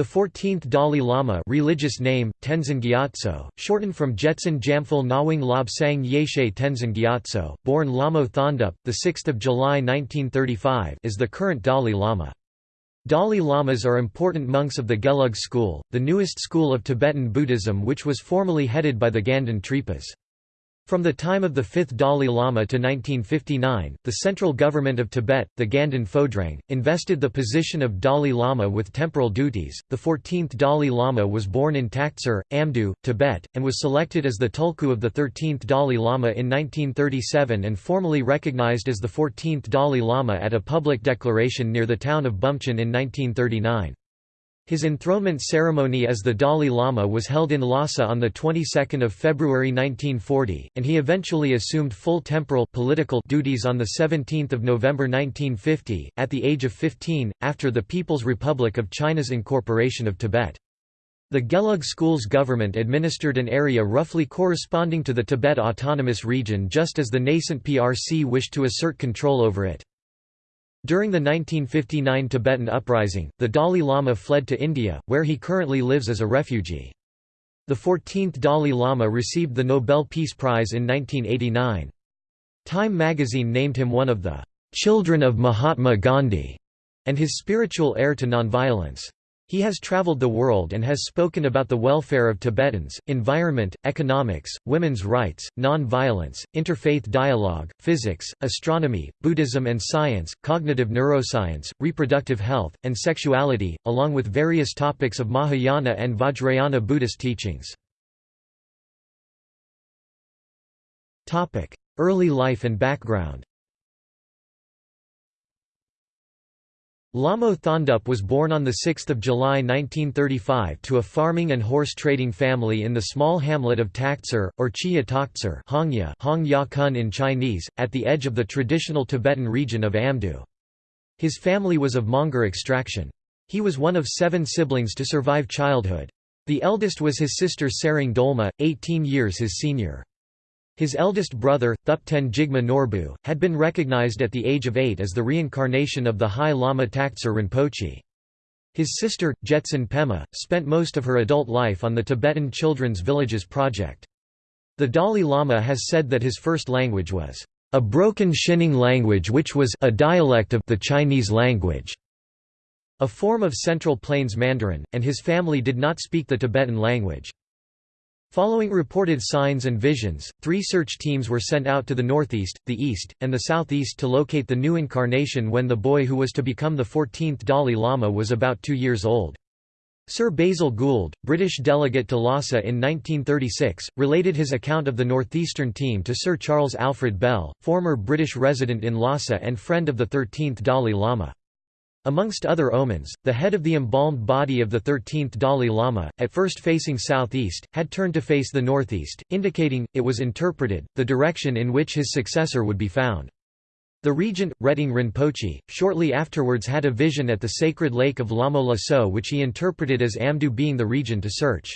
The 14th Dalai Lama religious name, Tenzin Gyatso, shortened from Jetsun Jamphal Nawang Lobsang Yeshe Tenzin Gyatso, born Lamo Thondup, 6 July 1935 is the current Dalai Lama. Dalai Lamas are important monks of the Gelug school, the newest school of Tibetan Buddhism which was formerly headed by the Ganden Tripas. From the time of the fifth Dalai Lama to 1959, the central government of Tibet, the Ganden Phodrang, invested the position of Dalai Lama with temporal duties. The 14th Dalai Lama was born in Taktser, Amdo, Tibet, and was selected as the Tulku of the 13th Dalai Lama in 1937 and formally recognized as the 14th Dalai Lama at a public declaration near the town of Bumchon in 1939. His enthronement ceremony as the Dalai Lama was held in Lhasa on the 22nd of February 1940, and he eventually assumed full temporal political duties on the 17th of November 1950 at the age of 15 after the People's Republic of China's incorporation of Tibet. The Gelug Schools government administered an area roughly corresponding to the Tibet Autonomous Region just as the nascent PRC wished to assert control over it. During the 1959 Tibetan uprising, the Dalai Lama fled to India, where he currently lives as a refugee. The 14th Dalai Lama received the Nobel Peace Prize in 1989. Time magazine named him one of the "'Children of Mahatma Gandhi' and his spiritual heir to nonviolence. He has traveled the world and has spoken about the welfare of Tibetans, environment, economics, women's rights, non-violence, interfaith dialogue, physics, astronomy, Buddhism and science, cognitive neuroscience, reproductive health, and sexuality, along with various topics of Mahayana and Vajrayana Buddhist teachings. Early life and background Lamo Thondup was born on 6 July 1935 to a farming and horse trading family in the small hamlet of Taktser, or Chia Taktser Hongya Hong ya Kun in Chinese, at the edge of the traditional Tibetan region of Amdo. His family was of Mongar extraction. He was one of seven siblings to survive childhood. The eldest was his sister Tsering Dolma, 18 years his senior. His eldest brother, Thupten Jigme Norbu, had been recognized at the age of eight as the reincarnation of the High Lama Taktser Rinpoche. His sister, Jetsun Pema, spent most of her adult life on the Tibetan Children's Villages project. The Dalai Lama has said that his first language was a broken Xining language which was a dialect of the Chinese language, a form of Central Plains Mandarin, and his family did not speak the Tibetan language. Following reported signs and visions, three search teams were sent out to the northeast, the east, and the southeast to locate the new incarnation when the boy who was to become the 14th Dalai Lama was about two years old. Sir Basil Gould, British delegate to Lhasa in 1936, related his account of the northeastern team to Sir Charles Alfred Bell, former British resident in Lhasa and friend of the 13th Dalai Lama. Amongst other omens, the head of the embalmed body of the 13th Dalai Lama, at first facing southeast, had turned to face the northeast, indicating, it was interpreted, the direction in which his successor would be found. The regent, Reting Rinpoche, shortly afterwards had a vision at the sacred lake of Lamo Laso which he interpreted as Amdo being the region to search.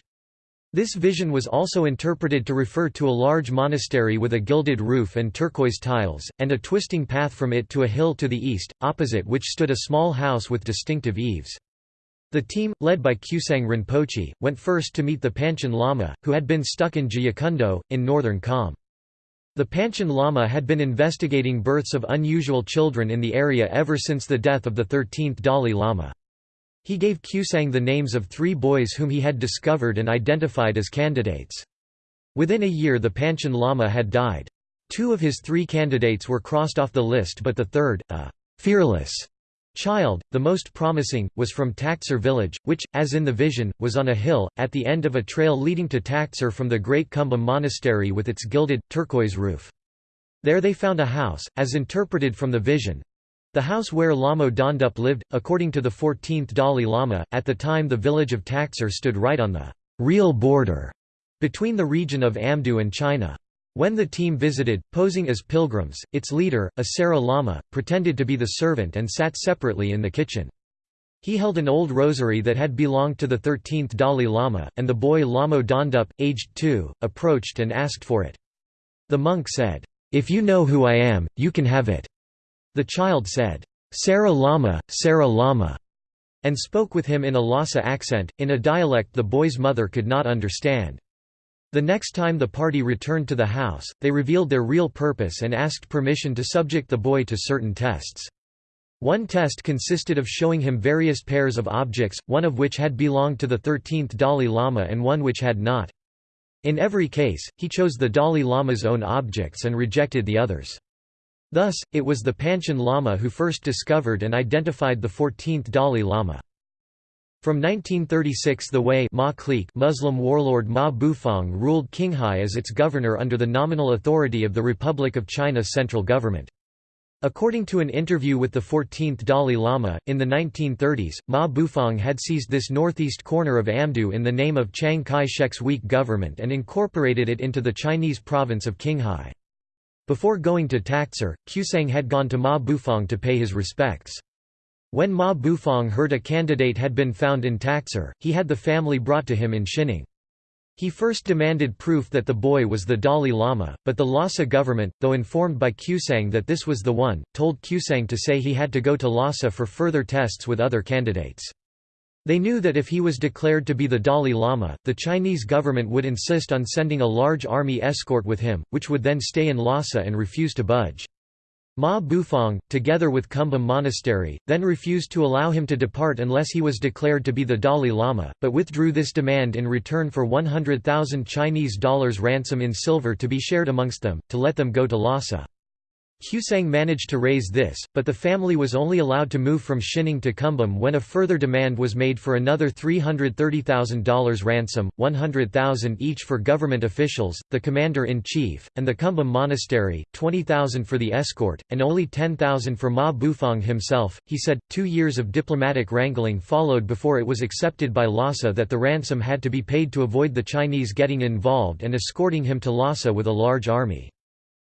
This vision was also interpreted to refer to a large monastery with a gilded roof and turquoise tiles, and a twisting path from it to a hill to the east, opposite which stood a small house with distinctive eaves. The team, led by Kusang Rinpoche, went first to meet the Panchen Lama, who had been stuck in Jyekundo, in northern Kham. The Panchen Lama had been investigating births of unusual children in the area ever since the death of the 13th Dalai Lama. He gave Kusang the names of three boys whom he had discovered and identified as candidates. Within a year the Panchen Lama had died. Two of his three candidates were crossed off the list but the third, a «fearless» child, the most promising, was from Taktser village, which, as in the vision, was on a hill, at the end of a trail leading to Taktser from the Great Kumbum monastery with its gilded, turquoise roof. There they found a house, as interpreted from the vision, the house where Lamo Dondup lived, according to the 14th Dalai Lama, at the time the village of Taktser stood right on the real border between the region of Amdo and China. When the team visited, posing as pilgrims, its leader, a Sera Lama, pretended to be the servant and sat separately in the kitchen. He held an old rosary that had belonged to the 13th Dalai Lama, and the boy Lamo Dondup, aged two, approached and asked for it. The monk said, "'If you know who I am, you can have it.' The child said, Sera Lama, Sera Lama, and spoke with him in a Lhasa accent, in a dialect the boy's mother could not understand. The next time the party returned to the house, they revealed their real purpose and asked permission to subject the boy to certain tests. One test consisted of showing him various pairs of objects, one of which had belonged to the 13th Dalai Lama and one which had not. In every case, he chose the Dalai Lama's own objects and rejected the others. Thus, it was the Panchen Lama who first discovered and identified the 14th Dalai Lama. From 1936 the Hui Ma clique Muslim warlord Ma Bufang ruled Qinghai as its governor under the nominal authority of the Republic of China's central government. According to an interview with the 14th Dalai Lama, in the 1930s, Ma Bufang had seized this northeast corner of Amdo in the name of Chiang Kai-shek's weak government and incorporated it into the Chinese province of Qinghai. Before going to Taktser, Qusang had gone to Ma Bufang to pay his respects. When Ma Bufang heard a candidate had been found in Taktser, he had the family brought to him in Xining. He first demanded proof that the boy was the Dalai Lama, but the Lhasa government, though informed by Qusang that this was the one, told Qusang to say he had to go to Lhasa for further tests with other candidates. They knew that if he was declared to be the Dalai Lama, the Chinese government would insist on sending a large army escort with him, which would then stay in Lhasa and refuse to budge. Ma Bufang, together with Kumbum Monastery, then refused to allow him to depart unless he was declared to be the Dalai Lama, but withdrew this demand in return for 100,000 Chinese dollars ransom in silver to be shared amongst them, to let them go to Lhasa. Qusang managed to raise this, but the family was only allowed to move from Xining to Kumbum when a further demand was made for another $330,000 ransom, 100,000 each for government officials, the commander-in-chief, and the Kumbum monastery, 20,000 for the escort, and only 10,000 for Ma Bufang himself. He said, two years of diplomatic wrangling followed before it was accepted by Lhasa that the ransom had to be paid to avoid the Chinese getting involved and escorting him to Lhasa with a large army.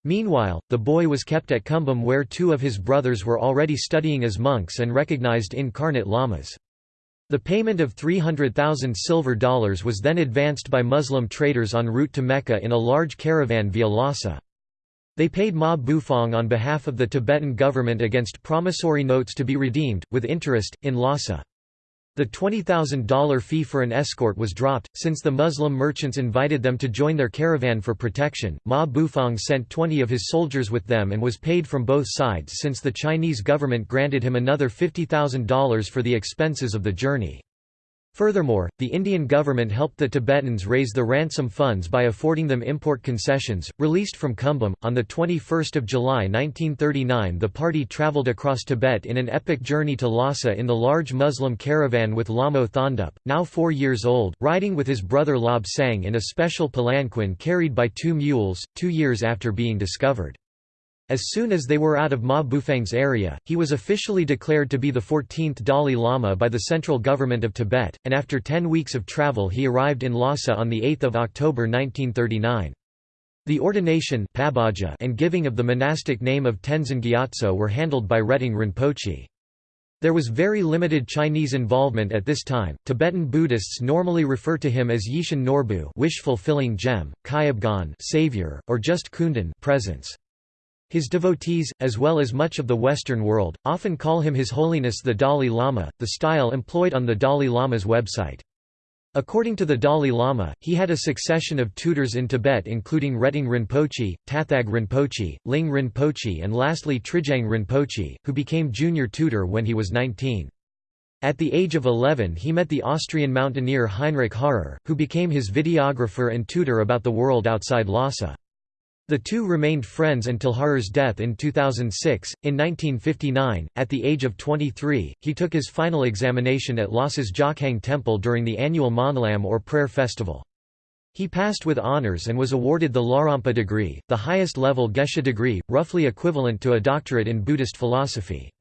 Meanwhile, the boy was kept at Kumbum where two of his brothers were already studying as monks and recognized incarnate lamas. The payment of 300,000 silver dollars was then advanced by Muslim traders en route to Mecca in a large caravan via Lhasa. They paid Ma Bufang on behalf of the Tibetan government against promissory notes to be redeemed, with interest, in Lhasa. The $20,000 fee for an escort was dropped, since the Muslim merchants invited them to join their caravan for protection. Ma Bufang sent 20 of his soldiers with them and was paid from both sides since the Chinese government granted him another $50,000 for the expenses of the journey. Furthermore, the Indian government helped the Tibetans raise the ransom funds by affording them import concessions. Released from Kumbum, on 21 July 1939 the party travelled across Tibet in an epic journey to Lhasa in the large Muslim caravan with Lamo Thondup, now four years old, riding with his brother Lob Sang in a special palanquin carried by two mules, two years after being discovered. As soon as they were out of Ma Bufang's area, he was officially declared to be the 14th Dalai Lama by the central government of Tibet, and after ten weeks of travel he arrived in Lhasa on 8 October 1939. The ordination and giving of the monastic name of Tenzin Gyatso were handled by Reting Rinpoche. There was very limited Chinese involvement at this time. Tibetan Buddhists normally refer to him as Yishin Norbu, wish-fulfilling gem, Kyabgon, savior, or just Kundun, presence. His devotees, as well as much of the Western world, often call him His Holiness the Dalai Lama, the style employed on the Dalai Lama's website. According to the Dalai Lama, he had a succession of tutors in Tibet including Reting Rinpoche, Tathag Rinpoche, Ling Rinpoche and lastly Trijang Rinpoche, who became junior tutor when he was 19. At the age of 11 he met the Austrian mountaineer Heinrich Harrer, who became his videographer and tutor about the world outside Lhasa. The two remained friends until Harrer's death in 2006. In 1959, at the age of 23, he took his final examination at Lhasa's Jokhang Temple during the annual Monlam or Prayer Festival. He passed with honors and was awarded the Larampa degree, the highest level Geshe degree, roughly equivalent to a doctorate in Buddhist philosophy.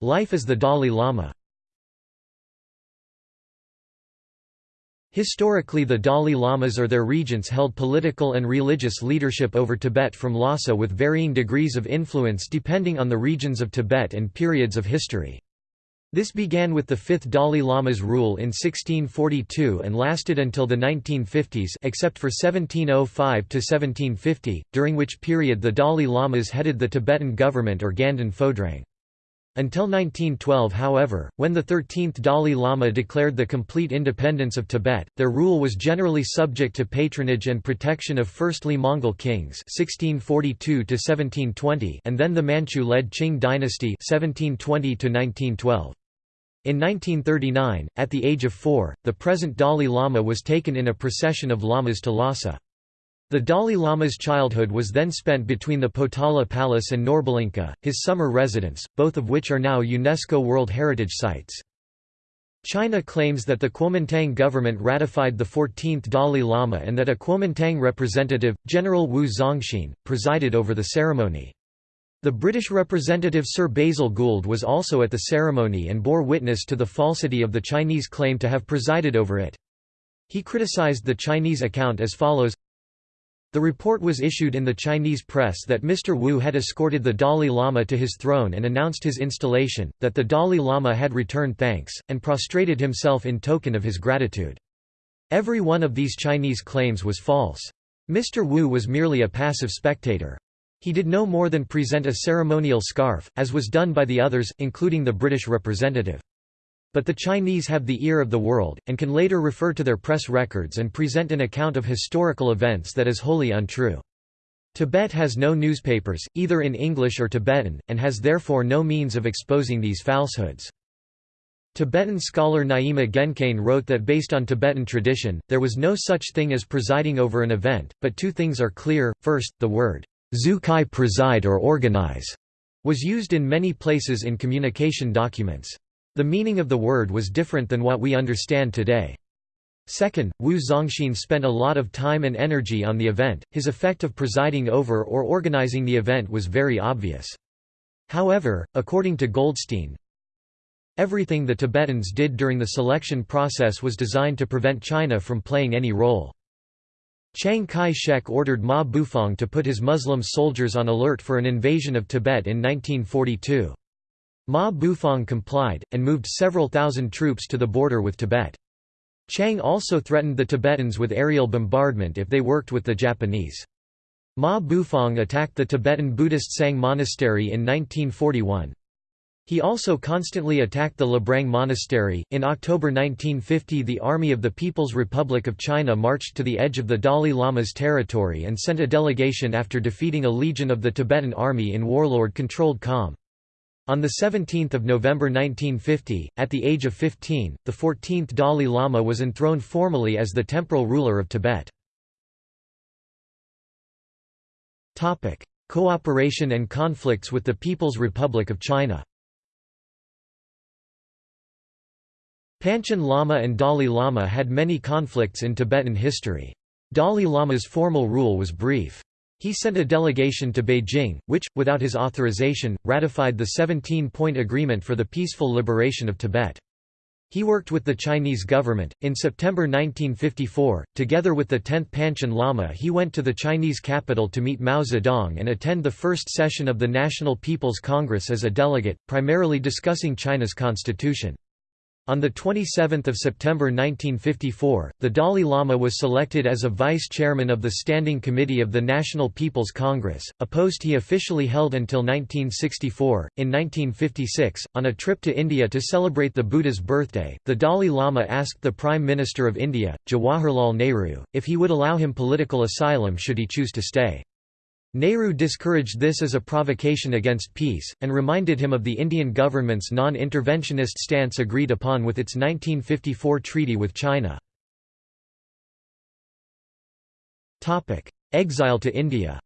Life as the Dalai Lama Historically the Dalai Lamas or their regents held political and religious leadership over Tibet from Lhasa with varying degrees of influence depending on the regions of Tibet and periods of history. This began with the fifth Dalai Lama's rule in 1642 and lasted until the 1950s except for 1705–1750, during which period the Dalai Lamas headed the Tibetan government or Ganden Phodrang. Until 1912 however, when the 13th Dalai Lama declared the complete independence of Tibet, their rule was generally subject to patronage and protection of firstly Mongol kings 1642 and then the Manchu-led Qing dynasty 1720 -1912. In 1939, at the age of four, the present Dalai Lama was taken in a procession of lamas to Lhasa. The Dalai Lama's childhood was then spent between the Potala Palace and Norbulingka, his summer residence, both of which are now UNESCO World Heritage Sites. China claims that the Kuomintang government ratified the 14th Dalai Lama and that a Kuomintang representative, General Wu Zongxin, presided over the ceremony. The British representative Sir Basil Gould was also at the ceremony and bore witness to the falsity of the Chinese claim to have presided over it. He criticized the Chinese account as follows the report was issued in the Chinese press that Mr. Wu had escorted the Dalai Lama to his throne and announced his installation, that the Dalai Lama had returned thanks, and prostrated himself in token of his gratitude. Every one of these Chinese claims was false. Mr. Wu was merely a passive spectator. He did no more than present a ceremonial scarf, as was done by the others, including the British representative. But the Chinese have the ear of the world, and can later refer to their press records and present an account of historical events that is wholly untrue. Tibet has no newspapers, either in English or Tibetan, and has therefore no means of exposing these falsehoods. Tibetan scholar Nyima Gyaincain wrote that based on Tibetan tradition, there was no such thing as presiding over an event, but two things are clear, first, the word, Zukai preside or organize, was used in many places in communication documents. The meaning of the word was different than what we understand today. Second, Wu Zongxin spent a lot of time and energy on the event, his effect of presiding over or organizing the event was very obvious. However, according to Goldstein, everything the Tibetans did during the selection process was designed to prevent China from playing any role. Chiang Kai-shek ordered Ma Bufang to put his Muslim soldiers on alert for an invasion of Tibet in 1942. Ma Bufang complied, and moved several thousand troops to the border with Tibet. Chiang also threatened the Tibetans with aerial bombardment if they worked with the Japanese. Ma Bufang attacked the Tibetan Buddhist Tsang Monastery in 1941. He also constantly attacked the Labrang Monastery. In October 1950, the Army of the People's Republic of China marched to the edge of the Dalai Lama's territory and sent a delegation after defeating a legion of the Tibetan army in warlord controlled Kham. On 17 November 1950, at the age of 15, the 14th Dalai Lama was enthroned formally as the temporal ruler of Tibet. Cooperation and conflicts with the People's Republic of China Panchen Lama and Dalai Lama had many conflicts in Tibetan history. Dalai Lama's formal rule was brief. He sent a delegation to Beijing, which, without his authorization, ratified the 17-point agreement for the peaceful liberation of Tibet. He worked with the Chinese government. In September 1954, together with the 10th Panchen Lama, he went to the Chinese capital to meet Mao Zedong and attend the first session of the National People's Congress as a delegate, primarily discussing China's constitution. On 27 September 1954, the Dalai Lama was selected as a vice-chairman of the Standing Committee of the National People's Congress, a post he officially held until 1964. In 1956, on a trip to India to celebrate the Buddha's birthday, the Dalai Lama asked the Prime Minister of India, Jawaharlal Nehru, if he would allow him political asylum should he choose to stay. Nehru discouraged this as a provocation against peace, and reminded him of the Indian government's non-interventionist stance agreed upon with its 1954 treaty with China. Exile to India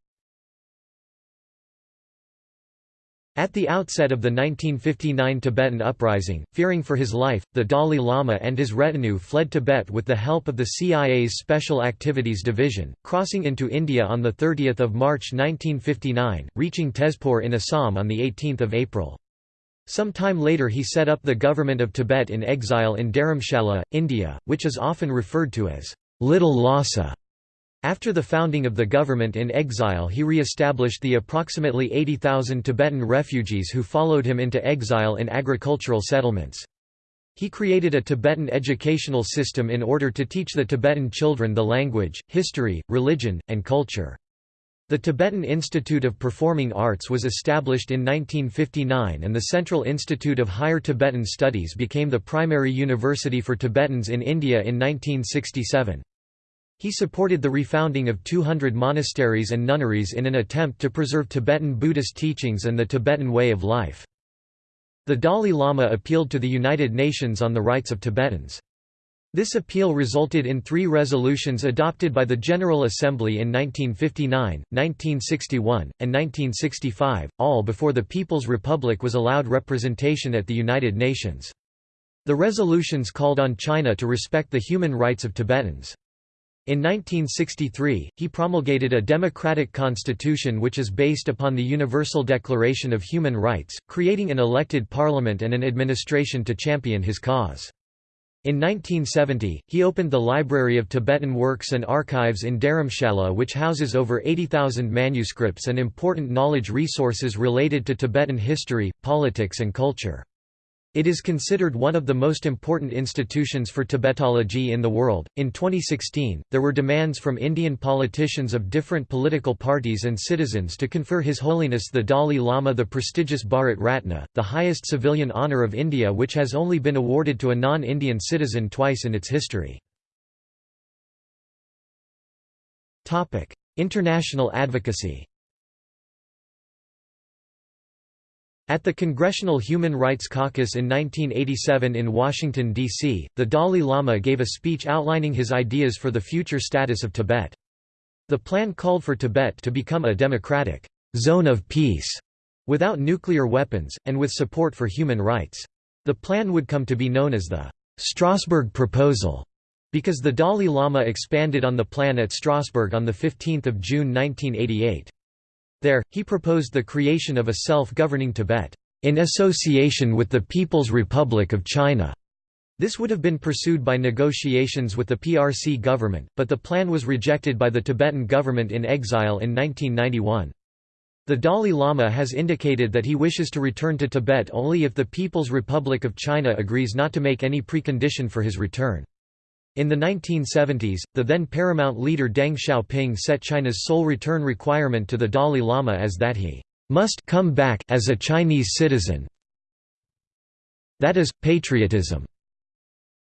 At the outset of the 1959 Tibetan uprising, fearing for his life, the Dalai Lama and his retinue fled Tibet with the help of the CIA's Special Activities Division, crossing into India on 30 March 1959, reaching Tezpur in Assam on 18 April. Some time later he set up the government of Tibet in exile in Dharamshala, India, which is often referred to as Little Lhasa. After the founding of the government in exile he re-established the approximately 80,000 Tibetan refugees who followed him into exile in agricultural settlements. He created a Tibetan educational system in order to teach the Tibetan children the language, history, religion, and culture. The Tibetan Institute of Performing Arts was established in 1959 and the Central Institute of Higher Tibetan Studies became the primary university for Tibetans in India in 1967. He supported the refounding of 200 monasteries and nunneries in an attempt to preserve Tibetan Buddhist teachings and the Tibetan way of life. The Dalai Lama appealed to the United Nations on the rights of Tibetans. This appeal resulted in three resolutions adopted by the General Assembly in 1959, 1961, and 1965, all before the People's Republic was allowed representation at the United Nations. The resolutions called on China to respect the human rights of Tibetans. In 1963, he promulgated a democratic constitution which is based upon the Universal Declaration of Human Rights, creating an elected parliament and an administration to champion his cause. In 1970, he opened the Library of Tibetan Works and Archives in Dharamshala which houses over 80,000 manuscripts and important knowledge resources related to Tibetan history, politics and culture. It is considered one of the most important institutions for Tibetology in the world. In 2016, there were demands from Indian politicians of different political parties and citizens to confer His Holiness the Dalai Lama the prestigious Bharat Ratna, the highest civilian honour of India which has only been awarded to a non-Indian citizen twice in its history. International advocacy At the Congressional Human Rights Caucus in 1987 in Washington, D.C., the Dalai Lama gave a speech outlining his ideas for the future status of Tibet. The plan called for Tibet to become a democratic zone of peace, without nuclear weapons, and with support for human rights. The plan would come to be known as the Strasbourg Proposal, because the Dalai Lama expanded on the plan at Strasbourg on 15 June 1988. There, he proposed the creation of a self-governing Tibet, in association with the People's Republic of China. This would have been pursued by negotiations with the PRC government, but the plan was rejected by the Tibetan government in exile in 1991. The Dalai Lama has indicated that he wishes to return to Tibet only if the People's Republic of China agrees not to make any precondition for his return. In the 1970s, the then paramount leader Deng Xiaoping set China's sole return requirement to the Dalai Lama as that he must come back as a Chinese citizen. That is, patriotism.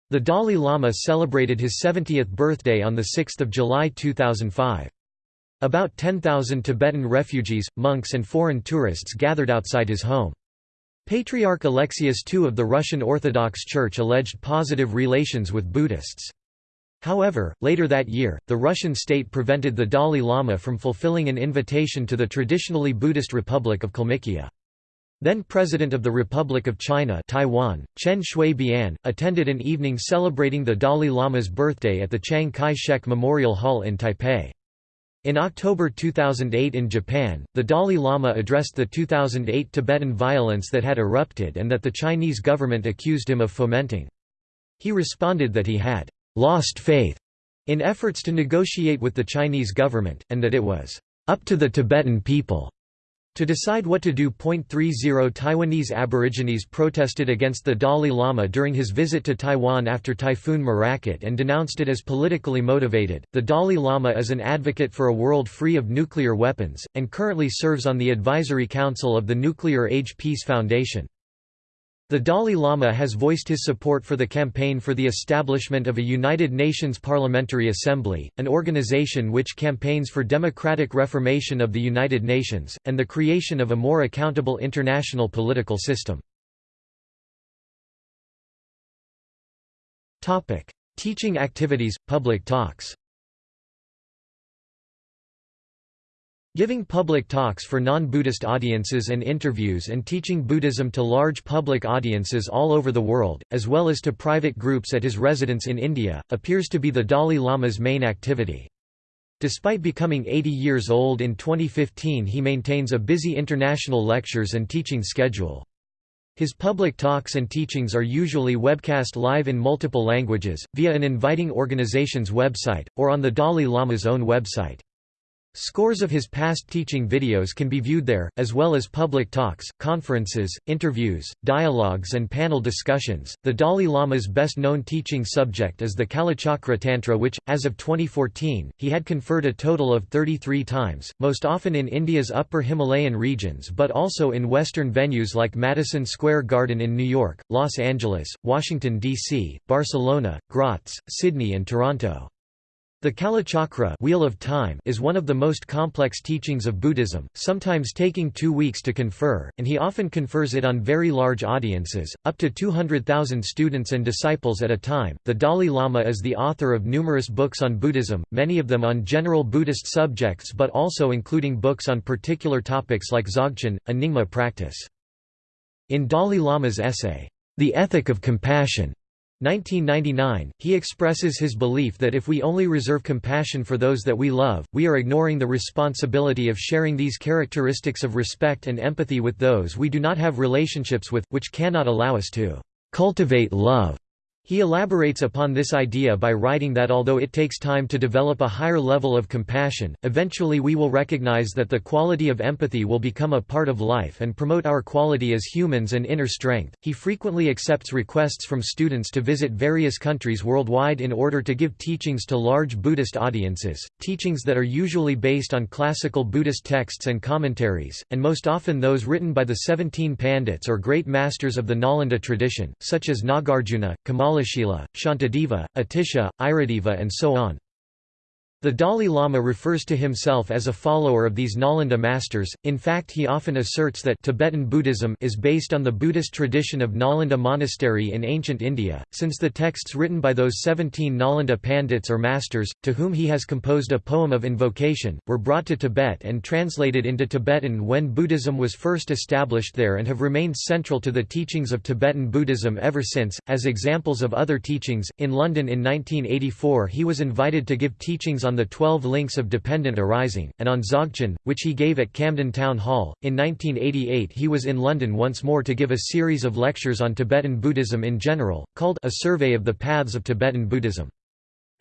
The Dalai Lama celebrated his 70th birthday on 6 July 2005. About 10,000 Tibetan refugees, monks and foreign tourists gathered outside his home. Patriarch Alexius II of the Russian Orthodox Church alleged positive relations with Buddhists. However, later that year, the Russian state prevented the Dalai Lama from fulfilling an invitation to the traditionally Buddhist Republic of Kalmykia. Then President of the Republic of China Taiwan, Chen Shui-bian, attended an evening celebrating the Dalai Lama's birthday at the Chiang Kai-shek Memorial Hall in Taipei. In October 2008 in Japan, the Dalai Lama addressed the 2008 Tibetan violence that had erupted and that the Chinese government accused him of fomenting. He responded that he had lost faith in efforts to negotiate with the Chinese government, and that it was up to the Tibetan people to decide what to do. 30 Taiwanese Aborigines protested against the Dalai Lama during his visit to Taiwan after Typhoon Morakot and denounced it as politically motivated. The Dalai Lama is an advocate for a world free of nuclear weapons, and currently serves on the Advisory Council of the Nuclear Age Peace Foundation. The Dalai Lama has voiced his support for the campaign for the establishment of a United Nations Parliamentary Assembly, an organization which campaigns for democratic reformation of the United Nations, and the creation of a more accountable international political system. Teaching activities, public talks Giving public talks for non-Buddhist audiences and interviews and teaching Buddhism to large public audiences all over the world, as well as to private groups at his residence in India, appears to be the Dalai Lama's main activity. Despite becoming 80 years old in 2015 he maintains a busy international lectures and teaching schedule. His public talks and teachings are usually webcast live in multiple languages, via an inviting organization's website, or on the Dalai Lama's own website. Scores of his past teaching videos can be viewed there, as well as public talks, conferences, interviews, dialogues, and panel discussions. The Dalai Lama's best known teaching subject is the Kalachakra Tantra, which, as of 2014, he had conferred a total of 33 times, most often in India's upper Himalayan regions but also in Western venues like Madison Square Garden in New York, Los Angeles, Washington, D.C., Barcelona, Graz, Sydney, and Toronto. The Kalachakra Wheel of Time is one of the most complex teachings of Buddhism, sometimes taking two weeks to confer, and he often confers it on very large audiences, up to 200,000 students and disciples at a time. The Dalai Lama is the author of numerous books on Buddhism, many of them on general Buddhist subjects but also including books on particular topics like Dzogchen, a Nyingma practice. In Dalai Lama's essay, The Ethic of Compassion, 1999, he expresses his belief that if we only reserve compassion for those that we love, we are ignoring the responsibility of sharing these characteristics of respect and empathy with those we do not have relationships with, which cannot allow us to cultivate love. He elaborates upon this idea by writing that although it takes time to develop a higher level of compassion, eventually we will recognize that the quality of empathy will become a part of life and promote our quality as humans and inner strength. He frequently accepts requests from students to visit various countries worldwide in order to give teachings to large Buddhist audiences, teachings that are usually based on classical Buddhist texts and commentaries, and most often those written by the 17 Pandits or great masters of the Nalanda tradition, such as Nagarjuna, Kamal Kamalashila, Shantideva, Atisha, Aryadeva and so on. The Dalai Lama refers to himself as a follower of these Nalanda masters, in fact he often asserts that Tibetan Buddhism is based on the Buddhist tradition of Nalanda Monastery in ancient India, since the texts written by those 17 Nalanda Pandits or masters, to whom he has composed a poem of invocation, were brought to Tibet and translated into Tibetan when Buddhism was first established there and have remained central to the teachings of Tibetan Buddhism ever since. As examples of other teachings, in London in 1984 he was invited to give teachings on on the Twelve Links of Dependent Arising, and on Dzogchen, which he gave at Camden Town Hall. In 1988 he was in London once more to give a series of lectures on Tibetan Buddhism in general, called A Survey of the Paths of Tibetan Buddhism.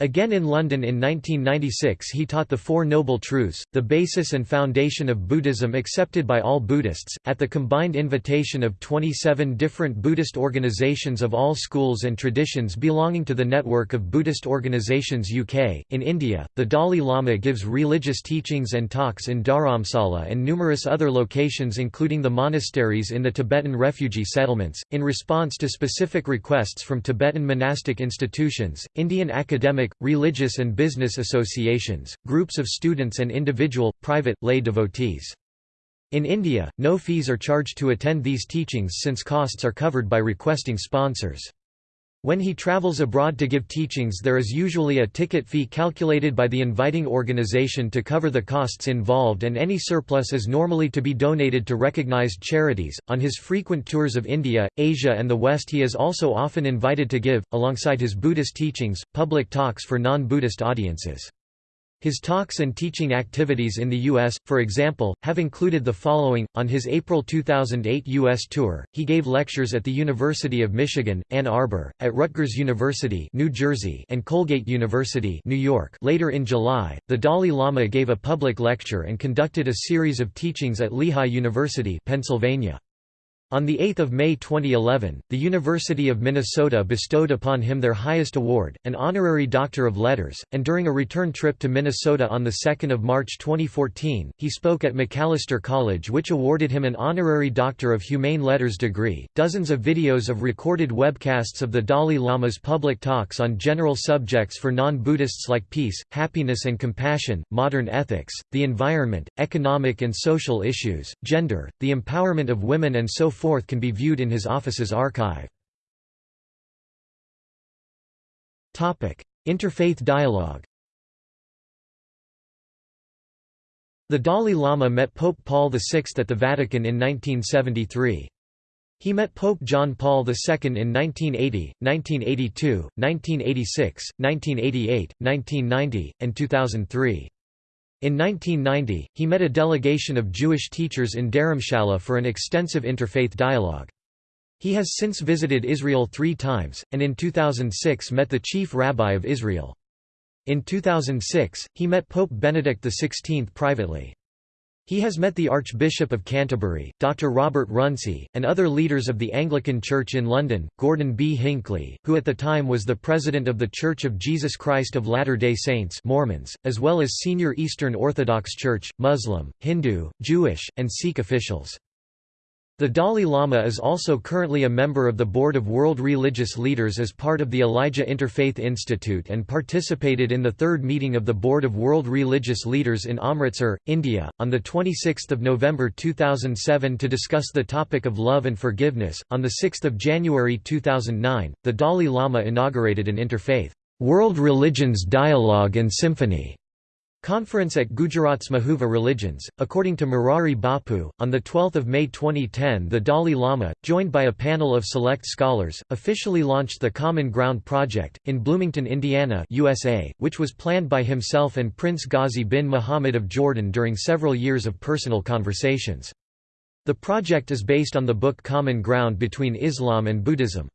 Again in London in 1996 he taught the Four Noble Truths, the basis and foundation of Buddhism accepted by all Buddhists, at the combined invitation of 27 different Buddhist organizations of all schools and traditions belonging to the network of Buddhist Organizations UK. In India, the Dalai Lama gives religious teachings and talks in Dharamsala and numerous other locations including the monasteries in the Tibetan refugee settlements. In response to specific requests from Tibetan monastic institutions, Indian academic religious and business associations, groups of students and individual, private, lay devotees. In India, no fees are charged to attend these teachings since costs are covered by requesting sponsors. When he travels abroad to give teachings there is usually a ticket fee calculated by the inviting organization to cover the costs involved and any surplus is normally to be donated to recognized charities. On his frequent tours of India, Asia and the West he is also often invited to give, alongside his Buddhist teachings, public talks for non-Buddhist audiences. His talks and teaching activities in the U.S., for example, have included the following. On his April 2008 U.S. tour, he gave lectures at the University of Michigan, Ann Arbor, at Rutgers University, New Jersey, and Colgate University, New York. Later in July, the Dalai Lama gave a public lecture and conducted a series of teachings at Lehigh University, Pennsylvania. On 8 May 2011, the University of Minnesota bestowed upon him their highest award, an honorary Doctor of Letters, and during a return trip to Minnesota on 2 March 2014, he spoke at Macalester College which awarded him an honorary Doctor of Humane Letters degree. Dozens of videos of recorded webcasts of the Dalai Lama's public talks on general subjects for non-Buddhists like peace, happiness and compassion, modern ethics, the environment, economic and social issues, gender, the empowerment of women and so can be viewed in his office's archive. Interfaith dialogue The Dalai Lama met Pope Paul VI at the Vatican in 1973. He met Pope John Paul II in 1980, 1982, 1986, 1988, 1990, and 2003. In 1990, he met a delegation of Jewish teachers in Dharamshala for an extensive interfaith dialogue. He has since visited Israel three times, and in 2006 met the chief rabbi of Israel. In 2006, he met Pope Benedict XVI privately. He has met the Archbishop of Canterbury, Dr. Robert Runcie, and other leaders of the Anglican Church in London, Gordon B. Hinckley, who at the time was the president of the Church of Jesus Christ of Latter-day Saints Mormons, as well as senior Eastern Orthodox Church, Muslim, Hindu, Jewish, and Sikh officials. The Dalai Lama is also currently a member of the Board of World Religious Leaders as part of the Elijah Interfaith Institute and participated in the third meeting of the Board of World Religious Leaders in Amritsar, India, on 26 November 2007 to discuss the topic of love and forgiveness. On 6 January 2009, the Dalai Lama inaugurated an interfaith, World Religions Dialogue and Symphony Conference at Gujarat's Mahuva Religions. According to Morari Bapu, on 12 May 2010, the Dalai Lama, joined by a panel of select scholars, officially launched the Common Ground Project, in Bloomington, Indiana, USA, which was planned by himself and Prince Ghazi bin Muhammad of Jordan during several years of personal conversations. The project is based on the book Common Ground between Islam and Buddhism.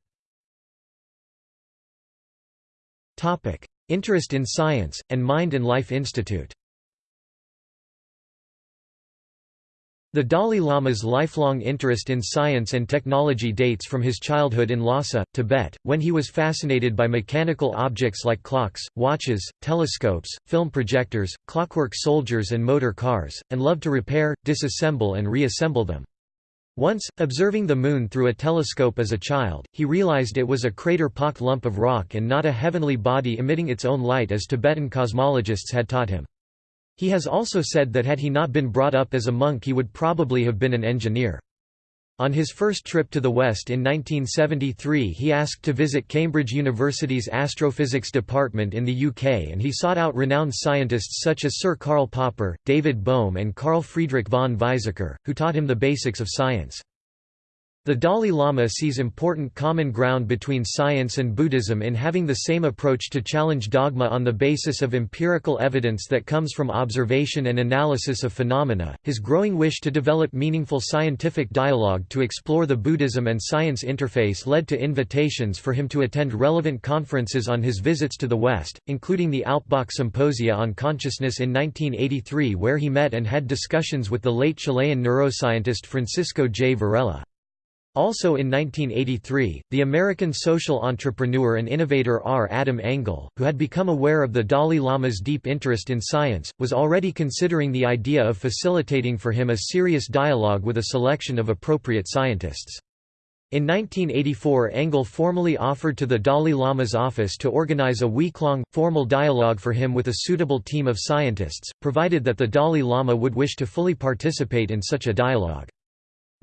Interest in Science, and Mind and Life Institute The Dalai Lama's lifelong interest in science and technology dates from his childhood in Lhasa, Tibet, when he was fascinated by mechanical objects like clocks, watches, telescopes, film projectors, clockwork soldiers and motor cars, and loved to repair, disassemble and reassemble them. Once, observing the Moon through a telescope as a child, he realized it was a crater-pocked lump of rock and not a heavenly body emitting its own light as Tibetan cosmologists had taught him. He has also said that had he not been brought up as a monk he would probably have been an engineer. On his first trip to the West in 1973 he asked to visit Cambridge University's astrophysics department in the UK and he sought out renowned scientists such as Sir Karl Popper, David Bohm and Carl Friedrich von Weizsäcker, who taught him the basics of science. The Dalai Lama sees important common ground between science and Buddhism in having the same approach to challenge dogma on the basis of empirical evidence that comes from observation and analysis of phenomena. His growing wish to develop meaningful scientific dialogue to explore the Buddhism and science interface led to invitations for him to attend relevant conferences on his visits to the West, including the Alpbach Symposia on Consciousness in 1983, where he met and had discussions with the late Chilean neuroscientist Francisco J. Varela. Also in 1983, the American social entrepreneur and innovator R. Adam Engle, who had become aware of the Dalai Lama's deep interest in science, was already considering the idea of facilitating for him a serious dialogue with a selection of appropriate scientists. In 1984 Engle formally offered to the Dalai Lama's office to organize a week-long, formal dialogue for him with a suitable team of scientists, provided that the Dalai Lama would wish to fully participate in such a dialogue.